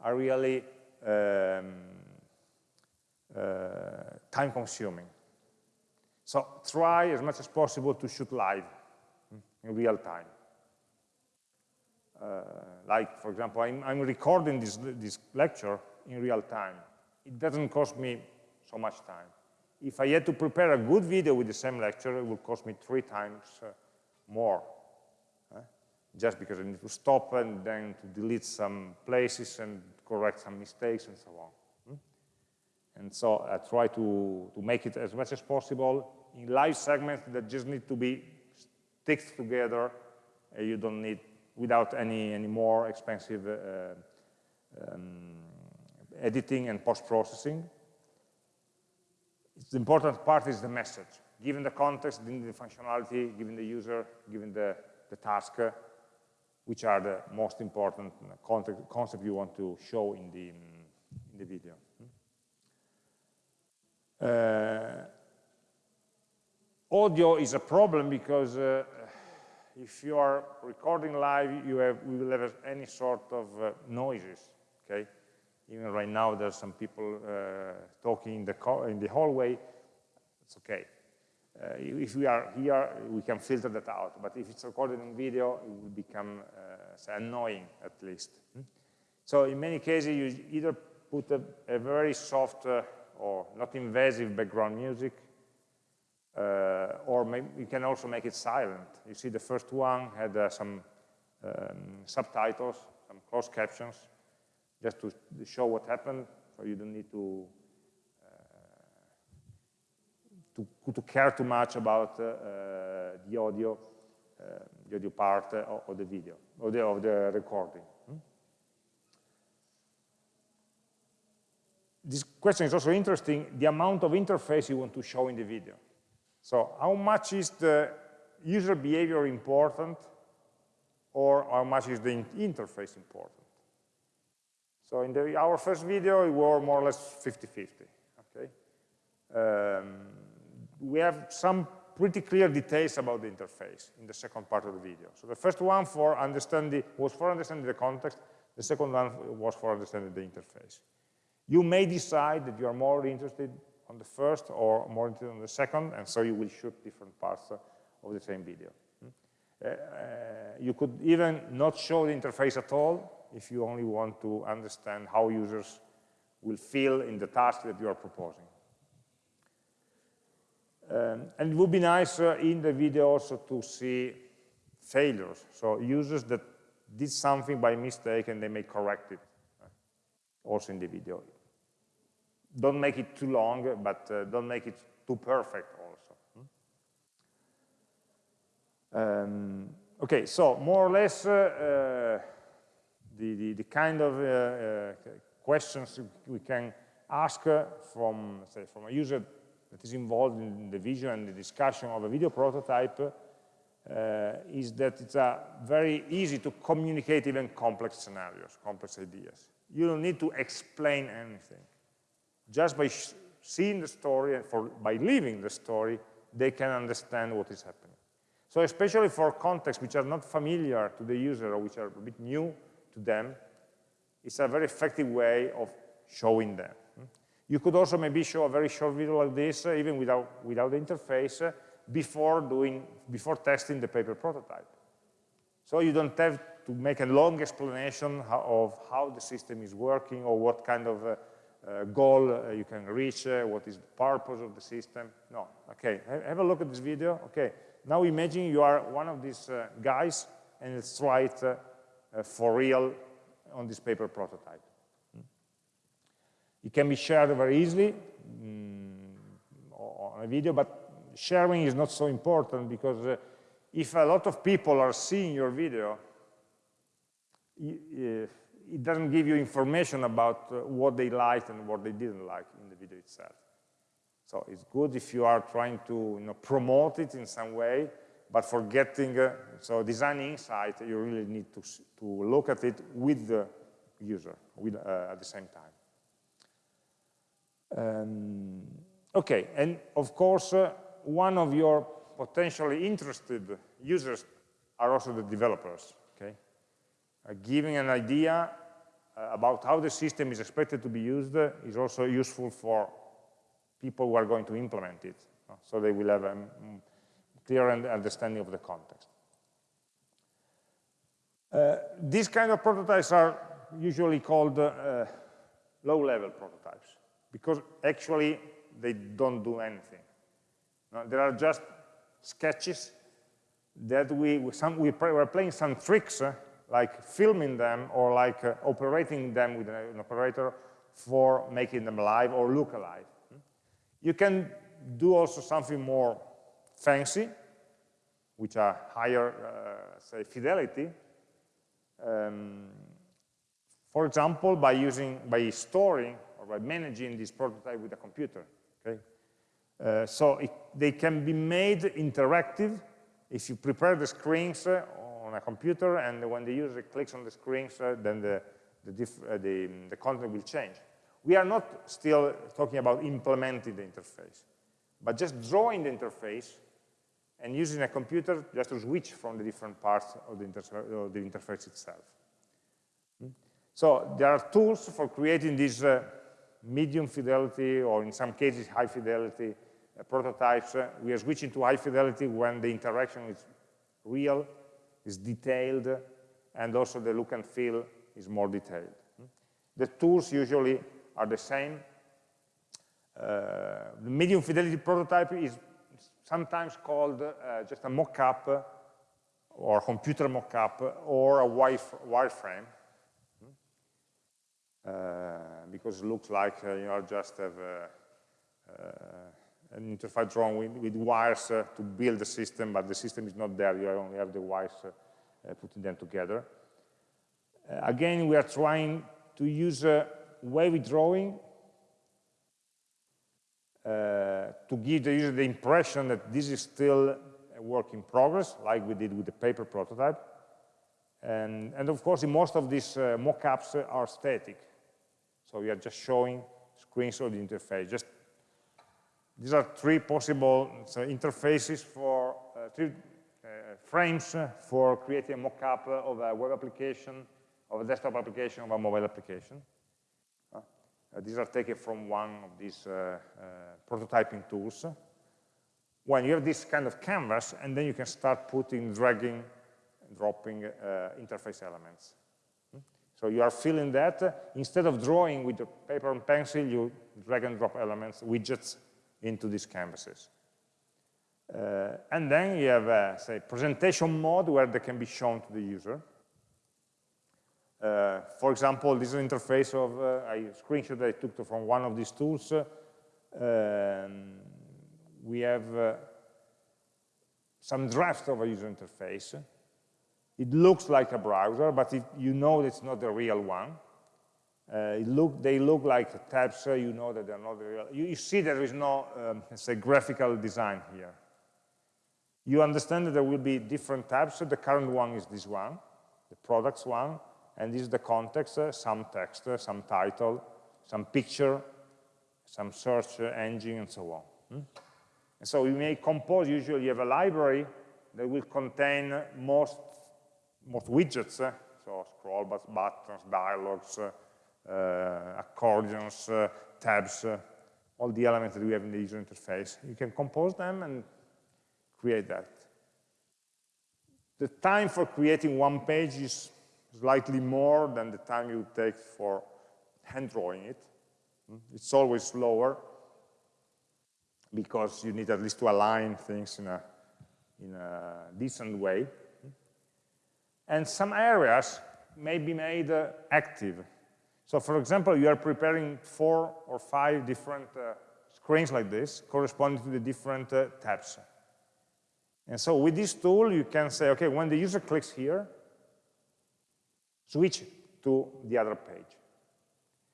are really um, uh, time-consuming. So try as much as possible to shoot live hmm, in real time. Uh, like, for example, I'm, I'm recording this, this lecture in real time. It doesn't cost me so much time if I had to prepare a good video with the same lecture, it would cost me three times uh, more. Just because I need to stop and then to delete some places and correct some mistakes and so on. Hmm? And so I try to, to make it as much as possible in live segments that just need to be sticked together. You don't need, without any, any more expensive uh, um, editing and post-processing the important part is the message. Given the context, given the functionality, given the user, given the, the task, which are the most important concept, you want to show in the, in the video. Uh, audio is a problem because uh, if you are recording live, you have, we will have any sort of uh, noises, okay? Even right now, there's some people uh, talking in the, in the hallway. It's okay. Uh, if we are here, we can filter that out. But if it's recorded in video, it will become uh, annoying, at least. Hmm? So in many cases, you either put a, a very soft uh, or not invasive background music, uh, or you can also make it silent. You see the first one had uh, some um, subtitles, some closed captions just to show what happened, so you don't need to uh, to, to, care too much about uh, uh the audio, uh, the audio part of, the video, or the, of the recording. Hmm? This question is also interesting, the amount of interface you want to show in the video. So how much is the user behavior important or how much is the interface important? So in the, our first video, it were more or less 50-50, okay? Um, we have some pretty clear details about the interface in the second part of the video. So the first one for understanding was for understanding the context, the second one was for understanding the interface. You may decide that you are more interested on the first or more interested on the second, and so you will shoot different parts of the same video. Hmm? Uh, uh, you could even not show the interface at all, if you only want to understand how users will feel in the task that you are proposing. Um, and it would be nice uh, in the video also to see failures, so users that did something by mistake and they may correct it uh, also in the video. Don't make it too long, but uh, don't make it too perfect also. Hmm? Um, okay, so more or less uh, uh, the, the, the, kind of uh, questions we can ask from, say, from a user that is involved in the vision and the discussion of a video prototype uh, is that it's very easy to communicate even complex scenarios, complex ideas. You don't need to explain anything. Just by seeing the story and for, by living the story, they can understand what is happening. So especially for contexts which are not familiar to the user or which are a bit new to them, it's a very effective way of showing them. You could also maybe show a very short video like this, uh, even without, without the interface, uh, before, doing, before testing the paper prototype. So you don't have to make a long explanation of how the system is working or what kind of uh, uh, goal uh, you can reach, uh, what is the purpose of the system. No, okay, have a look at this video. Okay, now imagine you are one of these guys and let's try it for real on this paper prototype. It can be shared very easily mm, on a video, but sharing is not so important because uh, if a lot of people are seeing your video, it doesn't give you information about uh, what they liked and what they didn't like in the video itself. So it's good if you are trying to you know, promote it in some way, but for getting, uh, so design insight, you really need to, to look at it with the user with, uh, at the same time. Um, okay, and of course, uh, one of your potentially interested users are also the developers, okay? Uh, giving an idea uh, about how the system is expected to be used is also useful for people who are going to implement it, uh, so they will have a clear understanding of the context. Uh, these kind of prototypes are usually called uh, low-level prototypes because actually they don't do anything. There are just sketches that we, some, we are playing some tricks, uh, like filming them or like uh, operating them with an, operator for making them alive or look alive. You can do also something more fancy, which are higher, uh, say, fidelity. Um, for example, by using, by storing by managing this prototype with a computer. Okay? Uh, so it, they can be made interactive if you prepare the screens uh, on a computer and when the user clicks on the screens, uh, then the, the, uh, the, the content will change. We are not still talking about implementing the interface, but just drawing the interface and using a computer just to switch from the different parts of the, of the interface itself. Hmm? So there are tools for creating these uh, medium fidelity, or in some cases high fidelity uh, prototypes. Uh, we are switching to high fidelity when the interaction is real, is detailed, and also the look and feel is more detailed. The tools usually are the same. Uh, the medium fidelity prototype is sometimes called uh, just a mock-up or computer mock-up or a wireframe. Uh, because it looks like uh, you know, just have uh, an interface drawn with, with wires to build the system, but the system is not there. You only have the wires putting them together. again, we are trying to use a wavy drawing uh, to give the user the impression that this is still a work in progress, like we did with the paper prototype. And, and of course, most of these uh, mock-ups are static. So we are just showing screens of the interface. Just these are three possible so interfaces for uh, three uh, frames for creating a mock-up of a web application, of a desktop application, of a mobile application. Uh, these are taken from one of these uh, uh, prototyping tools. When you have this kind of canvas, and then you can start putting, dragging, dropping uh, interface elements. So you are filling that. Instead of drawing with the paper and pencil, you drag and drop elements, widgets into these canvases. Uh, and then you have, a, say, presentation mode where they can be shown to the user. Uh, for example, this is an interface of uh, a screenshot that I took from one of these tools. Um, we have uh, some draft of a user interface. It looks like a browser, but you know it's not the real one. Uh, look, they look like tabs, uh, you know that they're not the real. You, you see there is no, um, say, graphical design here. You understand that there will be different tabs. So the current one is this one, the products one, and this is the context, uh, some text, uh, some title, some picture, some search engine, and so on. Hmm? And so you may compose, usually you have a library that will contain most, most widgets, uh, so scroll buttons, dialogues, uh, accordions, tabs, all the elements that we have in the user interface. You can compose them and create that. The time for creating one page is slightly more than the time you take for hand drawing it. Hmm? It's always slower because you need at least to align things in a, in a decent way. And some areas may be made uh, active. So for example, you are preparing four or five different uh, screens like this, corresponding to the different uh, tabs. And so with this tool, you can say, okay, when the user clicks here, switch to the other page.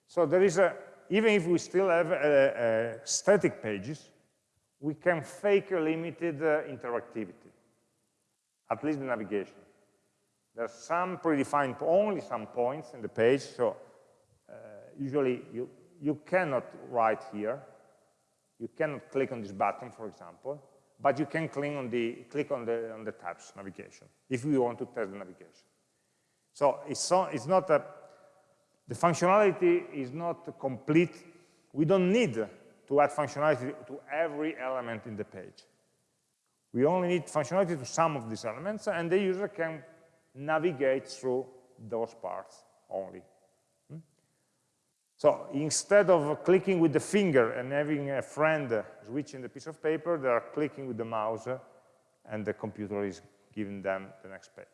So there is a, even if we still have uh, uh, static pages, we can fake a limited uh, interactivity, at least the navigation. There's some predefined, only some points in the page, so uh, usually you, you cannot write here, you cannot click on this button, for example, but you can click on the, click on the, on the tabs navigation if you want to test the navigation. So it's, so, it's not a, the functionality is not complete. We don't need to add functionality to every element in the page. We only need functionality to some of these elements, and the user can navigate through those parts only. So instead of clicking with the finger and having a friend switching the piece of paper, they are clicking with the mouse and the computer is giving them the next page.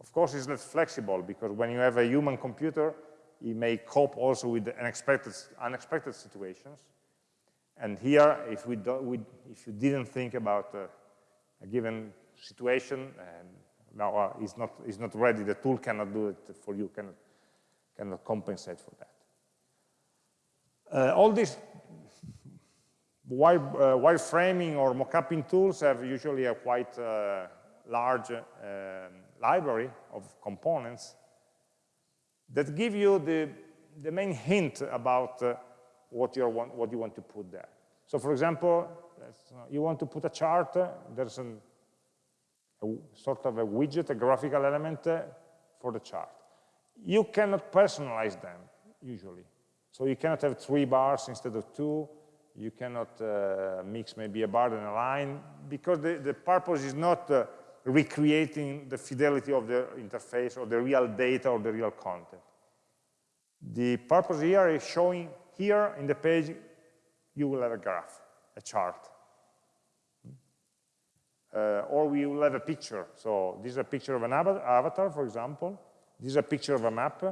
Of course, it's less flexible because when you have a human computer, it may cope also with unexpected, unexpected situations. And here, if, we, do, we if you didn't think about uh, a given situation, and now uh, it's, not, it's not ready, the tool cannot do it for you, cannot, cannot compensate for that. Uh, all these wire, uh, wireframing or mockupping tools have usually a quite uh, large um, library of components that give you the, the main hint about uh, what, you want, what you want to put there. So for example, you want to put a chart, there's an, a sort of a widget, a graphical element uh, for the chart. You cannot personalize them, usually. So you cannot have three bars instead of two. You cannot uh, mix maybe a bar and a line because the, the purpose is not uh, recreating the fidelity of the interface or the real data or the real content. The purpose here is showing here in the page, you will have a graph, a chart. Uh, or we will have a picture. So this is a picture of an avatar, for example. This is a picture of a map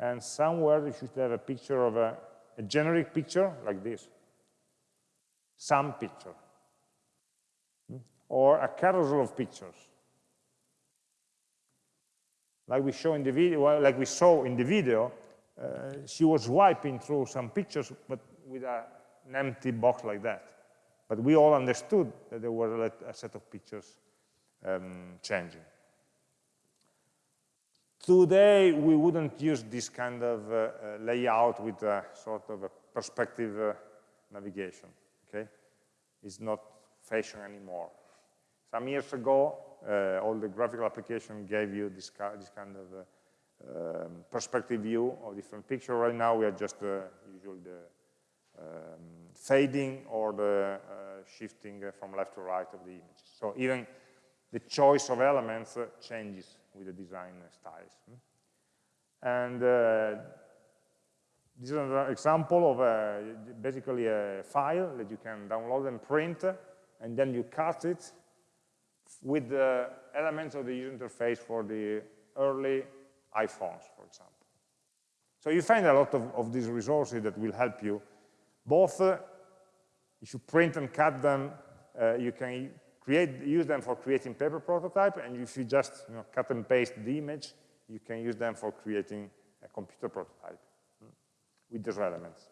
and somewhere you should have a picture of a, a generic picture like this, some picture, or a carousel of pictures. Like we show in the video, well, like we saw in the video, uh, she was wiping through some pictures, but with a, an empty box like that. But we all understood that there were a, set of pictures um, changing. Today, we wouldn't use this kind of uh, uh, layout with a sort of a perspective uh, navigation, okay? It's not fashion anymore. Some years ago, uh, all the graphical application gave you this, this kind of uh, um, perspective view of different picture. Right now, we are just uh, usually the um, fading or the shifting from left to right of the image. So even the choice of elements changes with the design styles. And uh, this is an example of a, basically a file that you can download and print and then you cut it with the elements of the user interface for the early iPhones, for example. So you find a lot of, of these resources that will help you, both uh, if you print and cut them, uh, you can create, use them for creating paper prototype, and if you just you know, cut and paste the image, you can use them for creating a computer prototype hmm, with those elements.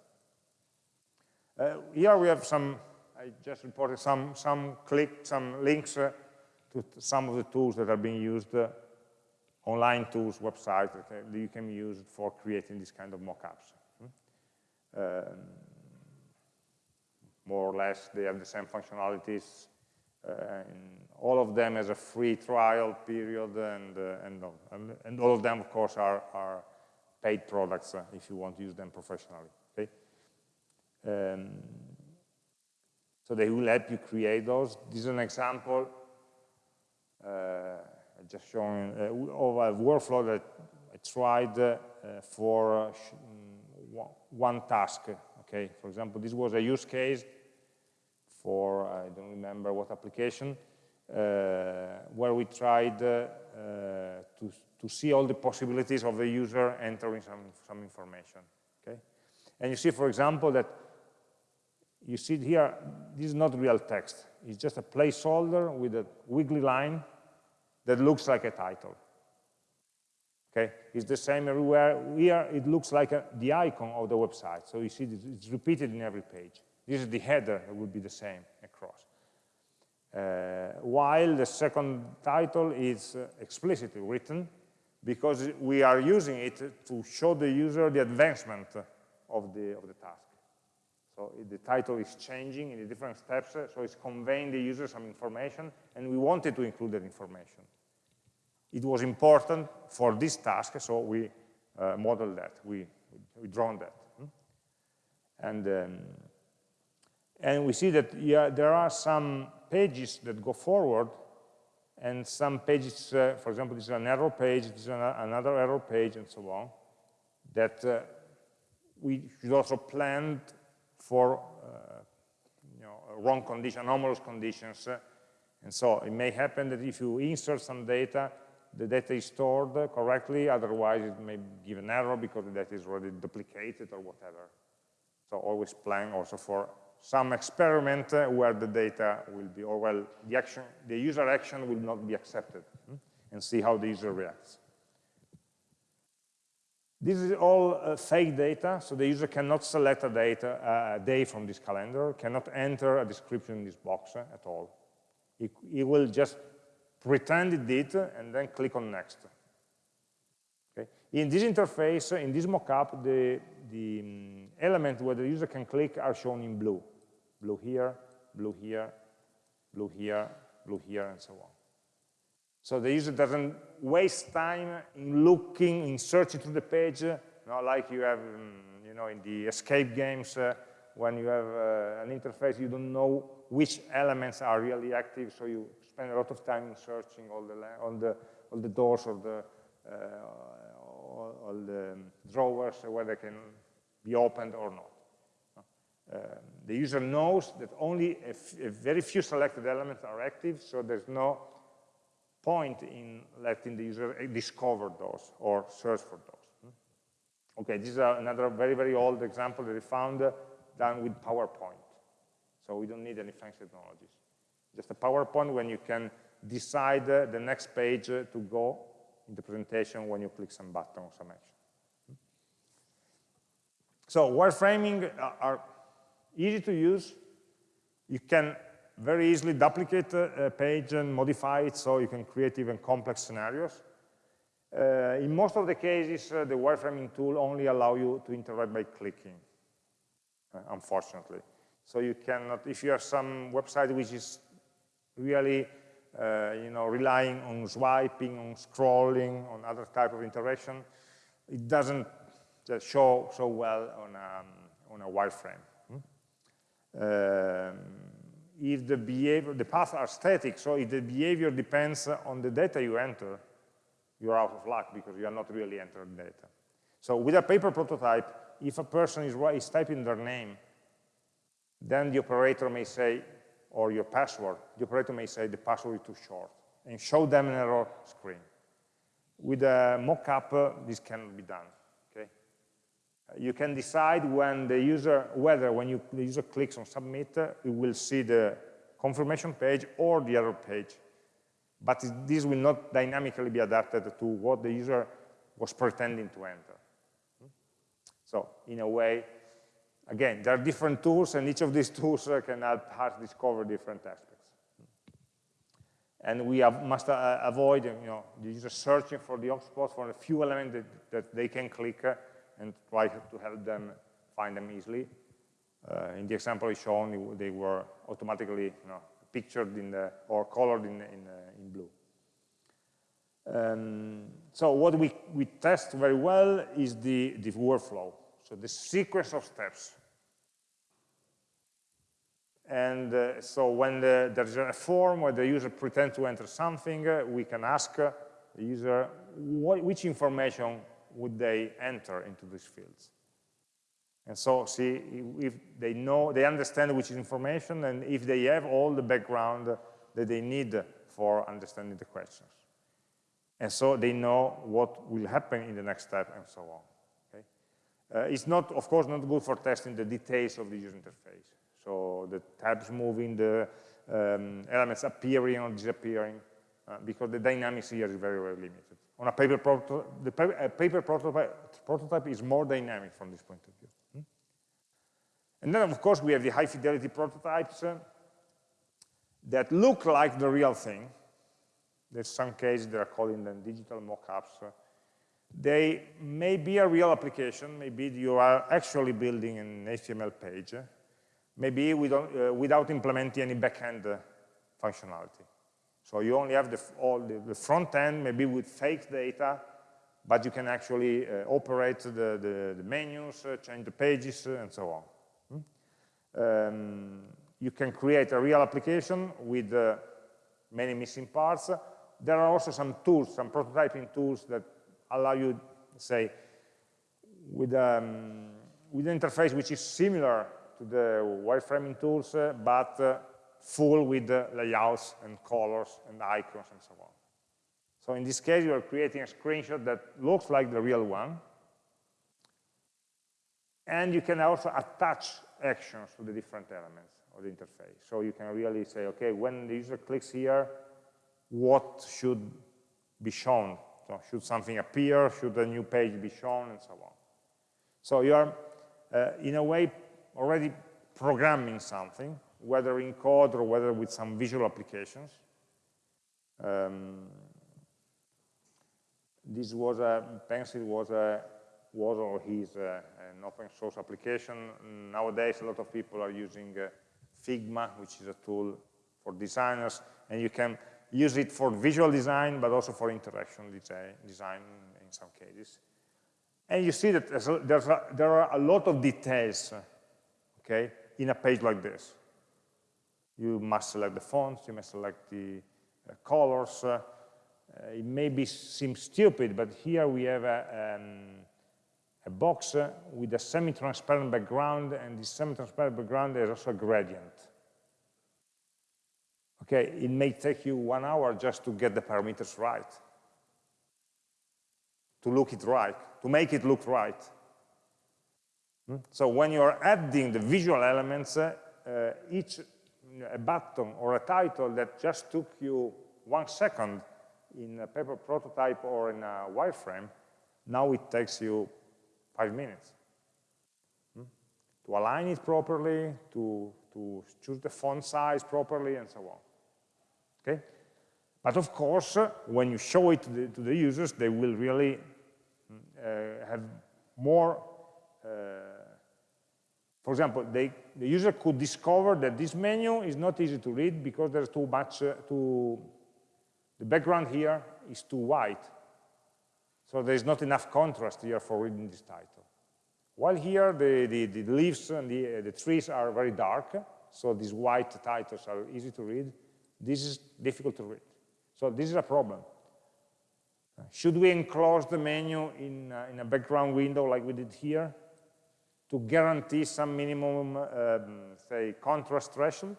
Uh, here we have some, I just reported some, some click, some links uh, to some of the tools that are being used, uh, online tools, websites that you can use for creating this kind of mockups. Hmm? Um, more or less, they have the same functionalities. Uh, all of them has a free trial period, and, uh, and, and, all of them, of course, are, are paid products uh, if you want to use them professionally. Okay? Um, so they will help you create those. This is an example uh, just showing uh, of a workflow that I tried uh, for mm, one task. Okay, for example, this was a use case for, I don't remember what application, uh, where we tried uh, to, to see all the possibilities of the user entering some, some information. Okay? And you see, for example, that you see here, this is not real text. It's just a placeholder with a wiggly line that looks like a title. Okay, it's the same everywhere. Here it looks like a, the icon of the website. So you see it's repeated in every page. This is the header would be the same across. Uh, while the second title is uh, explicitly written because we are using it to show the user the advancement of the, of the task. So the title is changing in the different steps, so it's conveying the user some information, and we wanted to include that information. It was important for this task, so we uh, modeled that, we, we drawn that. Hmm? And, um, and we see that yeah, there are some pages that go forward and some pages, uh, for example, this is an error page, this is an another error page, and so on, that uh, we should also plan for uh, you know, wrong condition, anomalous conditions. Uh, and so it may happen that if you insert some data, the data is stored correctly, otherwise it may give an error because the data is already duplicated or whatever. So always plan also for some experiment where the data will be, or well, the action, the user action will not be accepted, hmm, and see how the user reacts. This is all uh, fake data, so the user cannot select a, data, uh, a day from this calendar, cannot enter a description in this box uh, at all. He, he will just pretend it did, and then click on next. Okay? In this interface, in this mockup, the, the um, element where the user can click are shown in blue. Blue here, blue here, blue here, blue here, and so on. So the user doesn't waste time in looking, in searching through the page, not like you have, um, you know, in the escape games, uh, when you have uh, an interface, you don't know which elements are really active, so you spend a lot of time in searching all the, all the, all the doors or the, uh, all, all, the drawers, where they can be opened or not. Uh, the user knows that only a, very few selected elements are active, so there's no point in letting the user discover those or search for those. Hmm? Okay, this is another very, very old example that we found uh, done with PowerPoint. So we don't need any fancy technologies just a PowerPoint when you can decide uh, the next page uh, to go in the presentation when you click some button or some action. So wireframing uh, are easy to use. You can very easily duplicate a page and modify it so you can create even complex scenarios. Uh, in most of the cases, uh, the wireframing tool only allow you to interact by clicking, uh, unfortunately. So you cannot, if you have some website which is really uh, you know, relying on swiping, on scrolling, on other type of interaction, it doesn't show so well on a, on a wireframe. Hmm? Um, if the behavior, the paths are static, so if the behavior depends on the data you enter, you're out of luck because you are not really entering data. So with a paper prototype, if a person is, is typing their name, then the operator may say, or your password, the operator may say the password is too short and show them an error screen. With a mockup, uh, this cannot be done. You can decide when the user whether when you, the user clicks on submit, you will see the confirmation page or the error page. But this will not dynamically be adapted to what the user was pretending to enter. So in a way, again, there are different tools, and each of these tools uh, can help us discover different aspects. And we have, must uh, avoid you know, the user searching for the hotspots for a few elements that, that they can click uh, and try to help them find them easily. Uh, in the example shown, they were automatically you know, pictured in the, or colored in, in, uh, in blue. Um, so what we, we test very well is the, the workflow, so the sequence of steps. And uh, so when the, there's a form where the user pretends to enter something, uh, we can ask the user what, which information would they enter into these fields. And so see if they know, they understand which information and if they have all the background that they need for understanding the questions. And so they know what will happen in the next step and so on. Okay? Uh, it's not, of course, not good for testing the details of the user interface. So the tabs moving, the um, elements appearing or disappearing, uh, because the dynamics here is very, very limited. On a paper, proto the pa paper prototype, prototype is more dynamic from this point of view. Hmm? And then, of course, we have the high fidelity prototypes uh, that look like the real thing. There's some cases they are calling them digital mockups. Uh, they may be a real application, maybe you are actually building an HTML page, maybe uh, without implementing any backend uh, functionality. So you only have the, all the, the, front end, maybe with fake data, but you can actually uh, operate the, the, the menus, uh, change the pages, uh, and so on. Hmm? Um, you can create a real application with uh, many missing parts. There are also some tools, some prototyping tools that allow you, say, with, um, with an interface which is similar to the wireframing tools, uh, but uh, full with layouts and colors and icons and so on. So in this case, you are creating a screenshot that looks like the real one. And you can also attach actions to the different elements of the interface. So you can really say, okay, when the user clicks here, what should be shown? So should something appear? Should a new page be shown? And so on. So you are, uh, in a way, already programming something, whether in code or whether with some visual applications. Um, this was a, Pencil was a, was or is an open source application. Nowadays, a lot of people are using uh, Figma, which is a tool for designers, and you can use it for visual design, but also for interaction design in some cases. And you see that a, there are a lot of details okay, in a page like this. You must select the fonts, you must select the uh, colors. Uh, it may be, seem stupid, but here we have a, um, a box uh, with a semi-transparent background, and this semi-transparent background is also a gradient. Okay, it may take you one hour just to get the parameters right, to look it right, to make it look right. Hmm? So when you're adding the visual elements, uh, uh, each a button or a title that just took you one second in a paper prototype or in a wireframe, now it takes you five minutes. Hmm? To align it properly, to, to choose the font size properly, and so on. Okay? But of course, when you show it to the, to the users, they will really uh, have more uh, for example, they, the user could discover that this menu is not easy to read because there's too much, uh, too, the background here is too white. So there's not enough contrast here for reading this title. While here, the, the, the leaves and the, uh, the trees are very dark, so these white titles are easy to read. This is difficult to read. So this is a problem. Should we enclose the menu in, uh, in a background window like we did here? To guarantee some minimum, um, say, contrast threshold?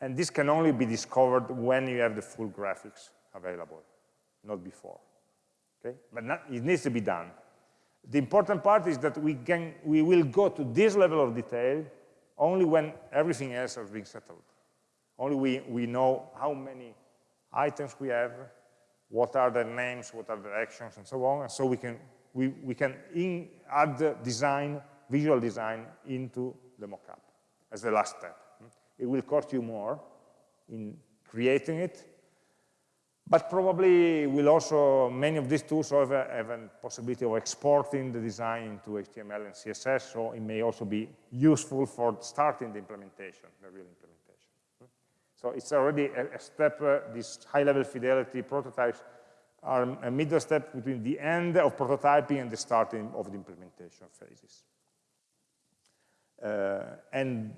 And this can only be discovered when you have the full graphics available, not before. Okay? But not, it needs to be done. The important part is that we, can, we will go to this level of detail only when everything else has been settled. Only we, we know how many items we have, what are the names, what are the actions, and so on. And so we can, we, we can in, add the design, visual design into the mockup as the last step. It will cost you more in creating it, but probably will also, many of these tools have a, have a possibility of exporting the design into HTML and CSS, so it may also be useful for starting the implementation, the real implementation. So it's already a, a step, uh, these high-level fidelity prototypes are a middle step between the end of prototyping and the starting of the implementation phases. Uh, and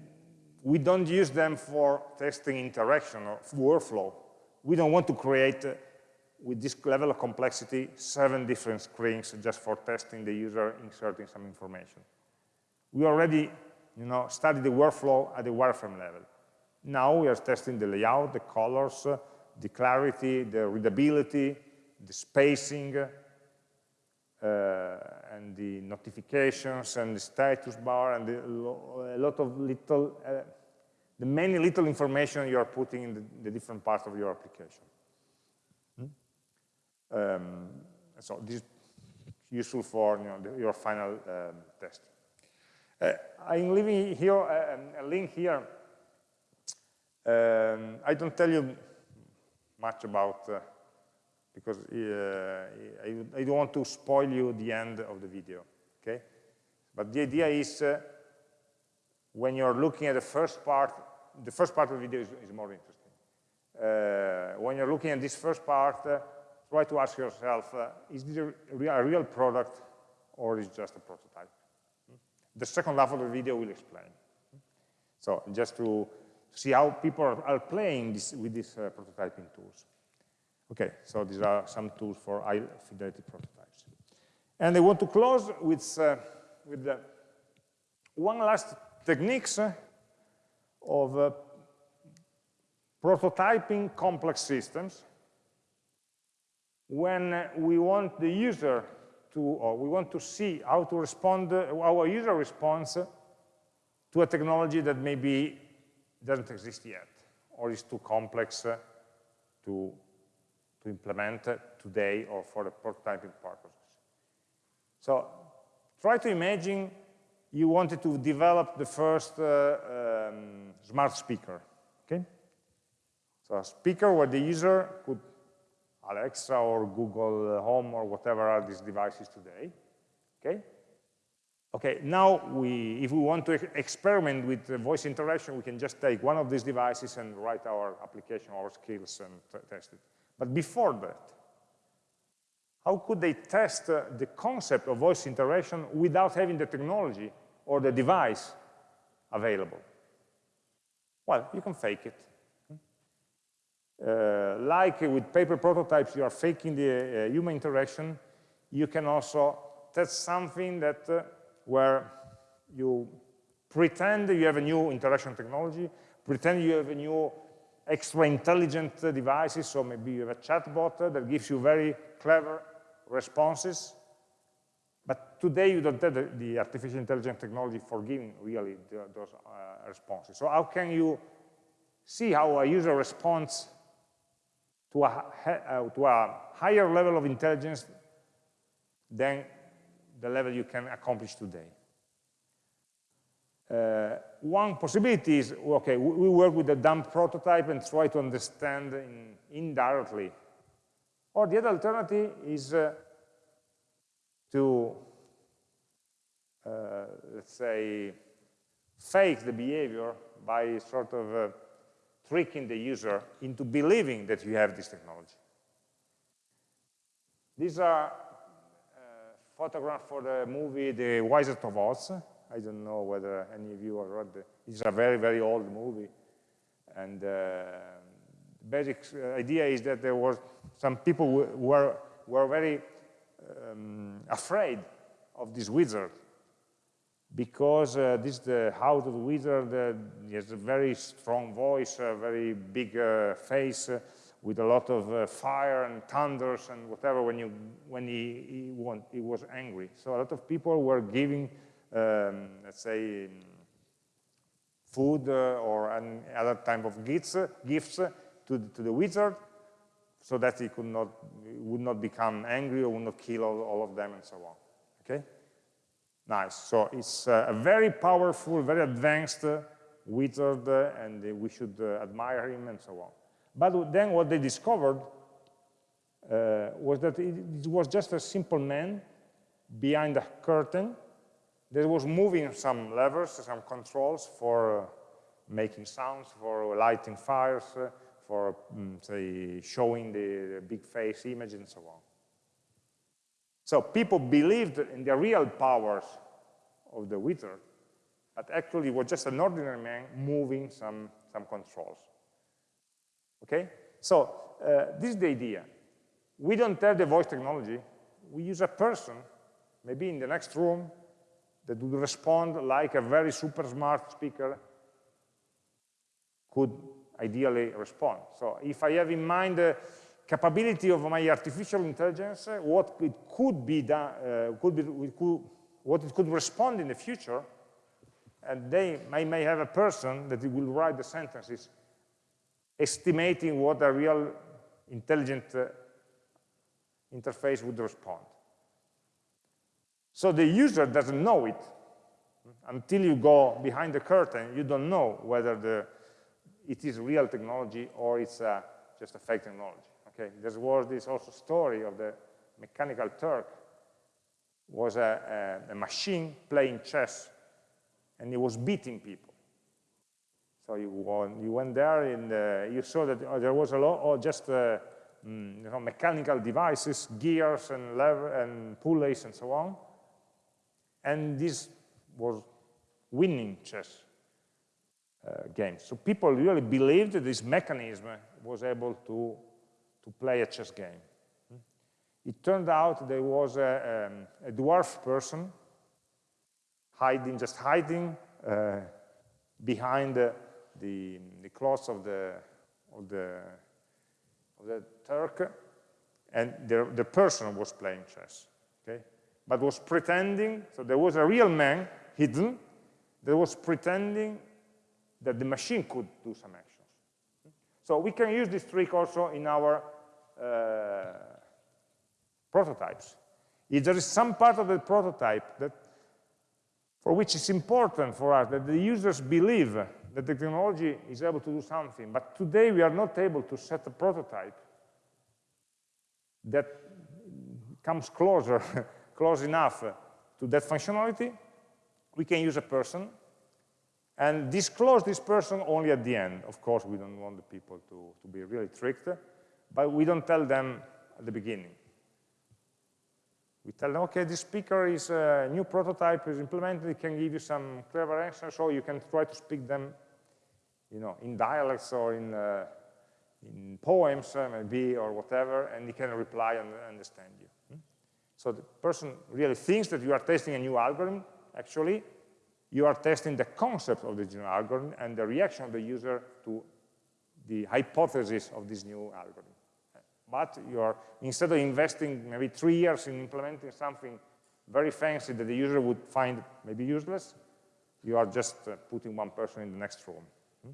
we don't use them for testing interaction or workflow we don't want to create, uh, with this level of complexity, seven different screens just for testing the user inserting some information. We already you know, studied the workflow at the wireframe level. Now we are testing the layout, the colors, uh, the clarity, the readability, the spacing, uh, and the notifications and the status bar and the, a lot of little uh, the many little information you are putting in the, the different parts of your application. Hmm? Um, so this is useful for you know, the, your final um, test. Uh, I'm leaving here uh, a link here. Um, I don't tell you much about, uh, because uh, I, I, don't want to spoil you the end of the video, okay? But the idea is uh, when you're looking at the first part, the first part of the video is, is more interesting. Uh, when you're looking at this first part, uh, try to ask yourself, uh, is this a, a, real product or is it just a prototype? The second half of the video will explain. So just to see how people are, are playing this, with these uh, prototyping tools. Okay, so these are some tools for high fidelity prototypes. And I want to close with, uh, with one last techniques uh, of uh, prototyping complex systems when we want the user to, or we want to see how to respond, uh, our user response to a technology that maybe doesn't exist yet, or is too complex uh, to, to implement today or for the prototyping purposes. So try to imagine you wanted to develop the first uh, um, smart speaker, okay? So a speaker where the user could, Alexa or Google Home or whatever are these devices today, okay? Okay, now we, if we want to experiment with voice interaction, we can just take one of these devices and write our application, our skills, and test it. But before that, how could they test uh, the concept of voice interaction without having the technology or the device available? Well, you can fake it. Uh, like with paper prototypes, you are faking the uh, human interaction, you can also test something that uh, where you pretend you have a new interaction technology, pretend you have a new extra intelligent devices, so maybe you have a chatbot that gives you very clever responses, but today you don't have the, the artificial intelligence technology for giving really the, those uh, responses. So how can you see how a user responds to a, uh, to a higher level of intelligence than the level you can accomplish today? Uh, one possibility is, okay, we work with a dumb prototype and try to understand in, indirectly. Or the other alternative is uh, to, uh, let's say, fake the behavior by sort of uh, tricking the user into believing that you have this technology. These are uh, photographs for the movie The Wizard of Oz. I don't know whether any of you have read it. It's a very, very old movie. And uh, the basic uh, idea is that there were some people who were, were very um, afraid of this wizard because uh, this the how the wizard uh, has a very strong voice, a very big uh, face, uh, with a lot of uh, fire and thunders and whatever when you when he he, want, he was angry. So a lot of people were giving, um, let's say, food uh, or other type of gifts, gifts to the, to the wizard, so that he could not would not become angry or would not kill all, all of them and so on. Okay. Nice. So it's uh, a very powerful, very advanced uh, wizard, uh, and we should uh, admire him and so on. But then what they discovered uh, was that it, it, was just a simple man behind a curtain that was moving some levers, some controls for uh, making sounds, for lighting fires, for, um, say, showing the, the big face image and so on. So people believed in the real powers of the wizard, but actually it was just an ordinary man moving some, some controls. Okay? So uh, this is the idea. We don't have the voice technology. We use a person, maybe in the next room, that would respond like a very super smart speaker could ideally respond. So if I have in mind the capability of my artificial intelligence, what it could be done, uh, could be, could, what it could respond in the future, and they may, may have a person that will write the sentences estimating what a real intelligent uh, interface would respond. So the user doesn't know it. Until you go behind the curtain, you don't know whether the, it is real technology or it's uh, just a fake technology. Okay, there was this also story of the mechanical Turk was a, a, a machine playing chess and he was beating people. So you, won, you went there and uh, you saw that uh, there was a lot of just uh, mm, you know, mechanical devices, gears and lever and pulleys and so on. And this was winning chess uh, games. So people really believed that this mechanism was able to to play a chess game. It turned out there was a, um, a dwarf person hiding, just hiding uh, behind the, the, of the, of the, of the Turk, and the, the person was playing chess? But was pretending, so there was a real man hidden that was pretending that the machine could do some actions. So we can use this trick also in our uh, prototypes. If there is some part of the prototype that, for which it's important for us that the users believe that the technology is able to do something, but today we are not able to set a prototype that comes closer, close enough to that functionality, we can use a person and disclose this person only at the end. Of course, we don't want the people to, to be really tricked but we don't tell them at the beginning. We tell them, okay, this speaker is a new prototype is implemented, it can give you some clever answers, so you can try to speak them you know, in dialects or in, uh, in poems, uh, maybe, or whatever, and he can reply and understand you. So the person really thinks that you are testing a new algorithm. Actually, you are testing the concept of the new algorithm and the reaction of the user to the hypothesis of this new algorithm. But you're, instead of investing maybe three years in implementing something very fancy that the user would find maybe useless, you are just uh, putting one person in the next room. Hmm?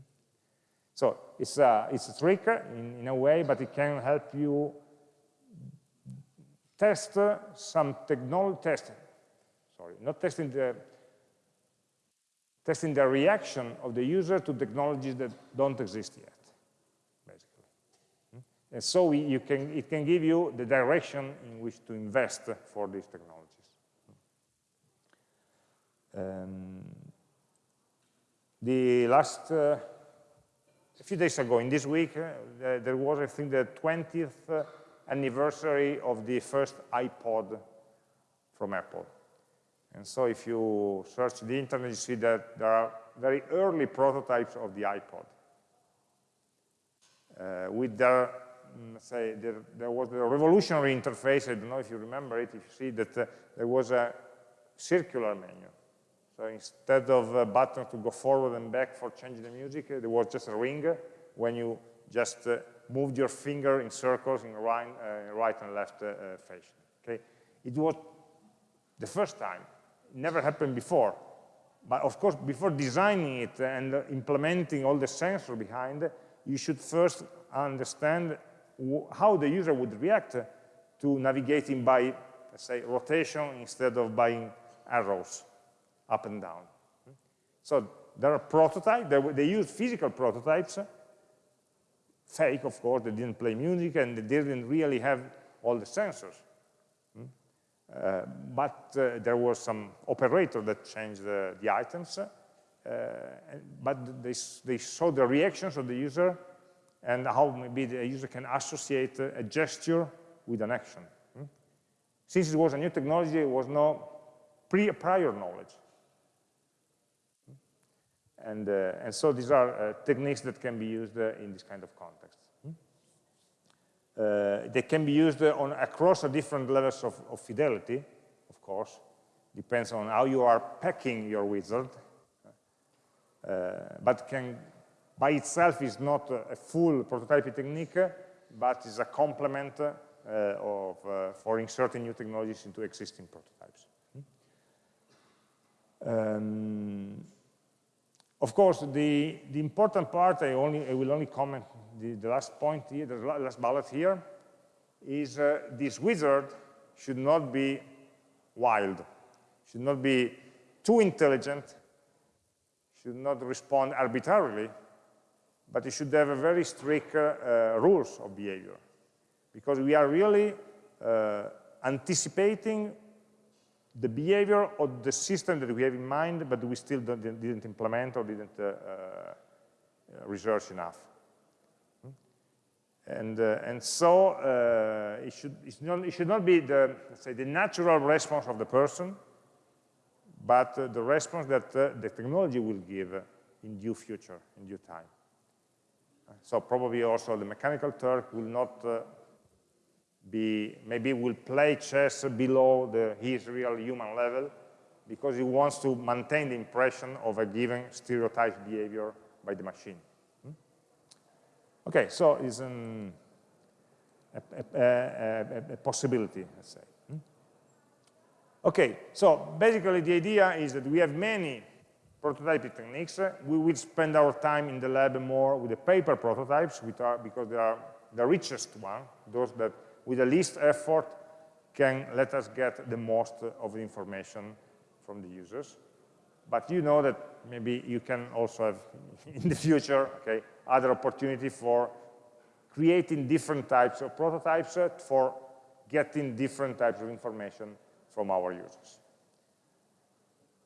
So it's a, it's a trick in, in a way, but it can help you test some technology, test, sorry, not testing the, testing the reaction of the user to technologies that don't exist yet. Basically. And so we, you can, it can give you the direction in which to invest for these technologies. Um, the last, uh, a few days ago, in this week, uh, there was, I think, the 20th anniversary of the first iPod from Apple. And so if you search the internet, you see that there are very early prototypes of the iPod uh, with their Mm, say, there, there, was a revolutionary interface. I don't know if you remember it, if you see that uh, there was a circular menu. So instead of a button to go forward and back for changing the music, there was just a ring when you just uh, moved your finger in circles in right, uh, right and left uh, uh, fashion. Okay, it was the first time. Never happened before. But of course, before designing it and implementing all the sensor behind, you should first understand how the user would react to navigating by, let's say, rotation instead of by arrows up and down. So there are prototypes, they, they use physical prototypes, fake, of course, they didn't play music and they didn't really have all the sensors. Uh, but uh, there was some operator that changed the, the items, uh, but they, they saw the reactions of the user and how maybe the user can associate a gesture with an action. Hmm? Since it was a new technology, it was no pre prior knowledge. Hmm? And, uh, and so these are uh, techniques that can be used uh, in this kind of context. Uh, they can be used on across different levels of, of, fidelity, of course. Depends on how you are packing your wizard. Uh, but can, by itself is not a, full prototyping technique, but is a complement uh, of, uh, for inserting new technologies into existing prototypes. Um, of course, the, the important part, I, only, I will only comment the, the last point here, the last bullet here, is uh, this wizard should not be wild, should not be too intelligent, should not respond arbitrarily, but it should have a very strict uh, uh, rules of behavior. Because we are really uh, anticipating the behavior of the system that we have in mind, but we still didn't implement or didn't uh, uh, research enough. And, uh, and so uh, it, should, not, it should not be the, say, the natural response of the person, but uh, the response that uh, the technology will give in due future, in due time. So probably also the mechanical Turk will not uh, be, maybe will play chess below the, his real human level because he wants to maintain the impression of a given stereotyped behavior by the machine. Okay, so it's an, a, a, a, a, possibility, let's say. Hmm? Okay, so basically the idea is that we have many prototyping techniques. We will spend our time in the lab more with the paper prototypes which are, because they are the richest one, those that with the least effort can let us get the most of the information from the users. But you know that maybe you can also have in the future, okay, other opportunity for creating different types of prototypes uh, for getting different types of information from our users.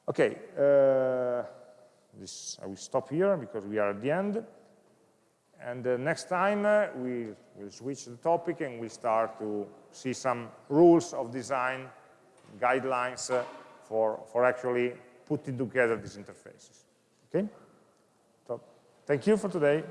Okay, uh, this, I will stop here because we are at the end. And uh, next time uh, we will switch the topic and we start to see some rules of design, guidelines uh, for, for actually putting together these interfaces. Okay? So, thank you for today.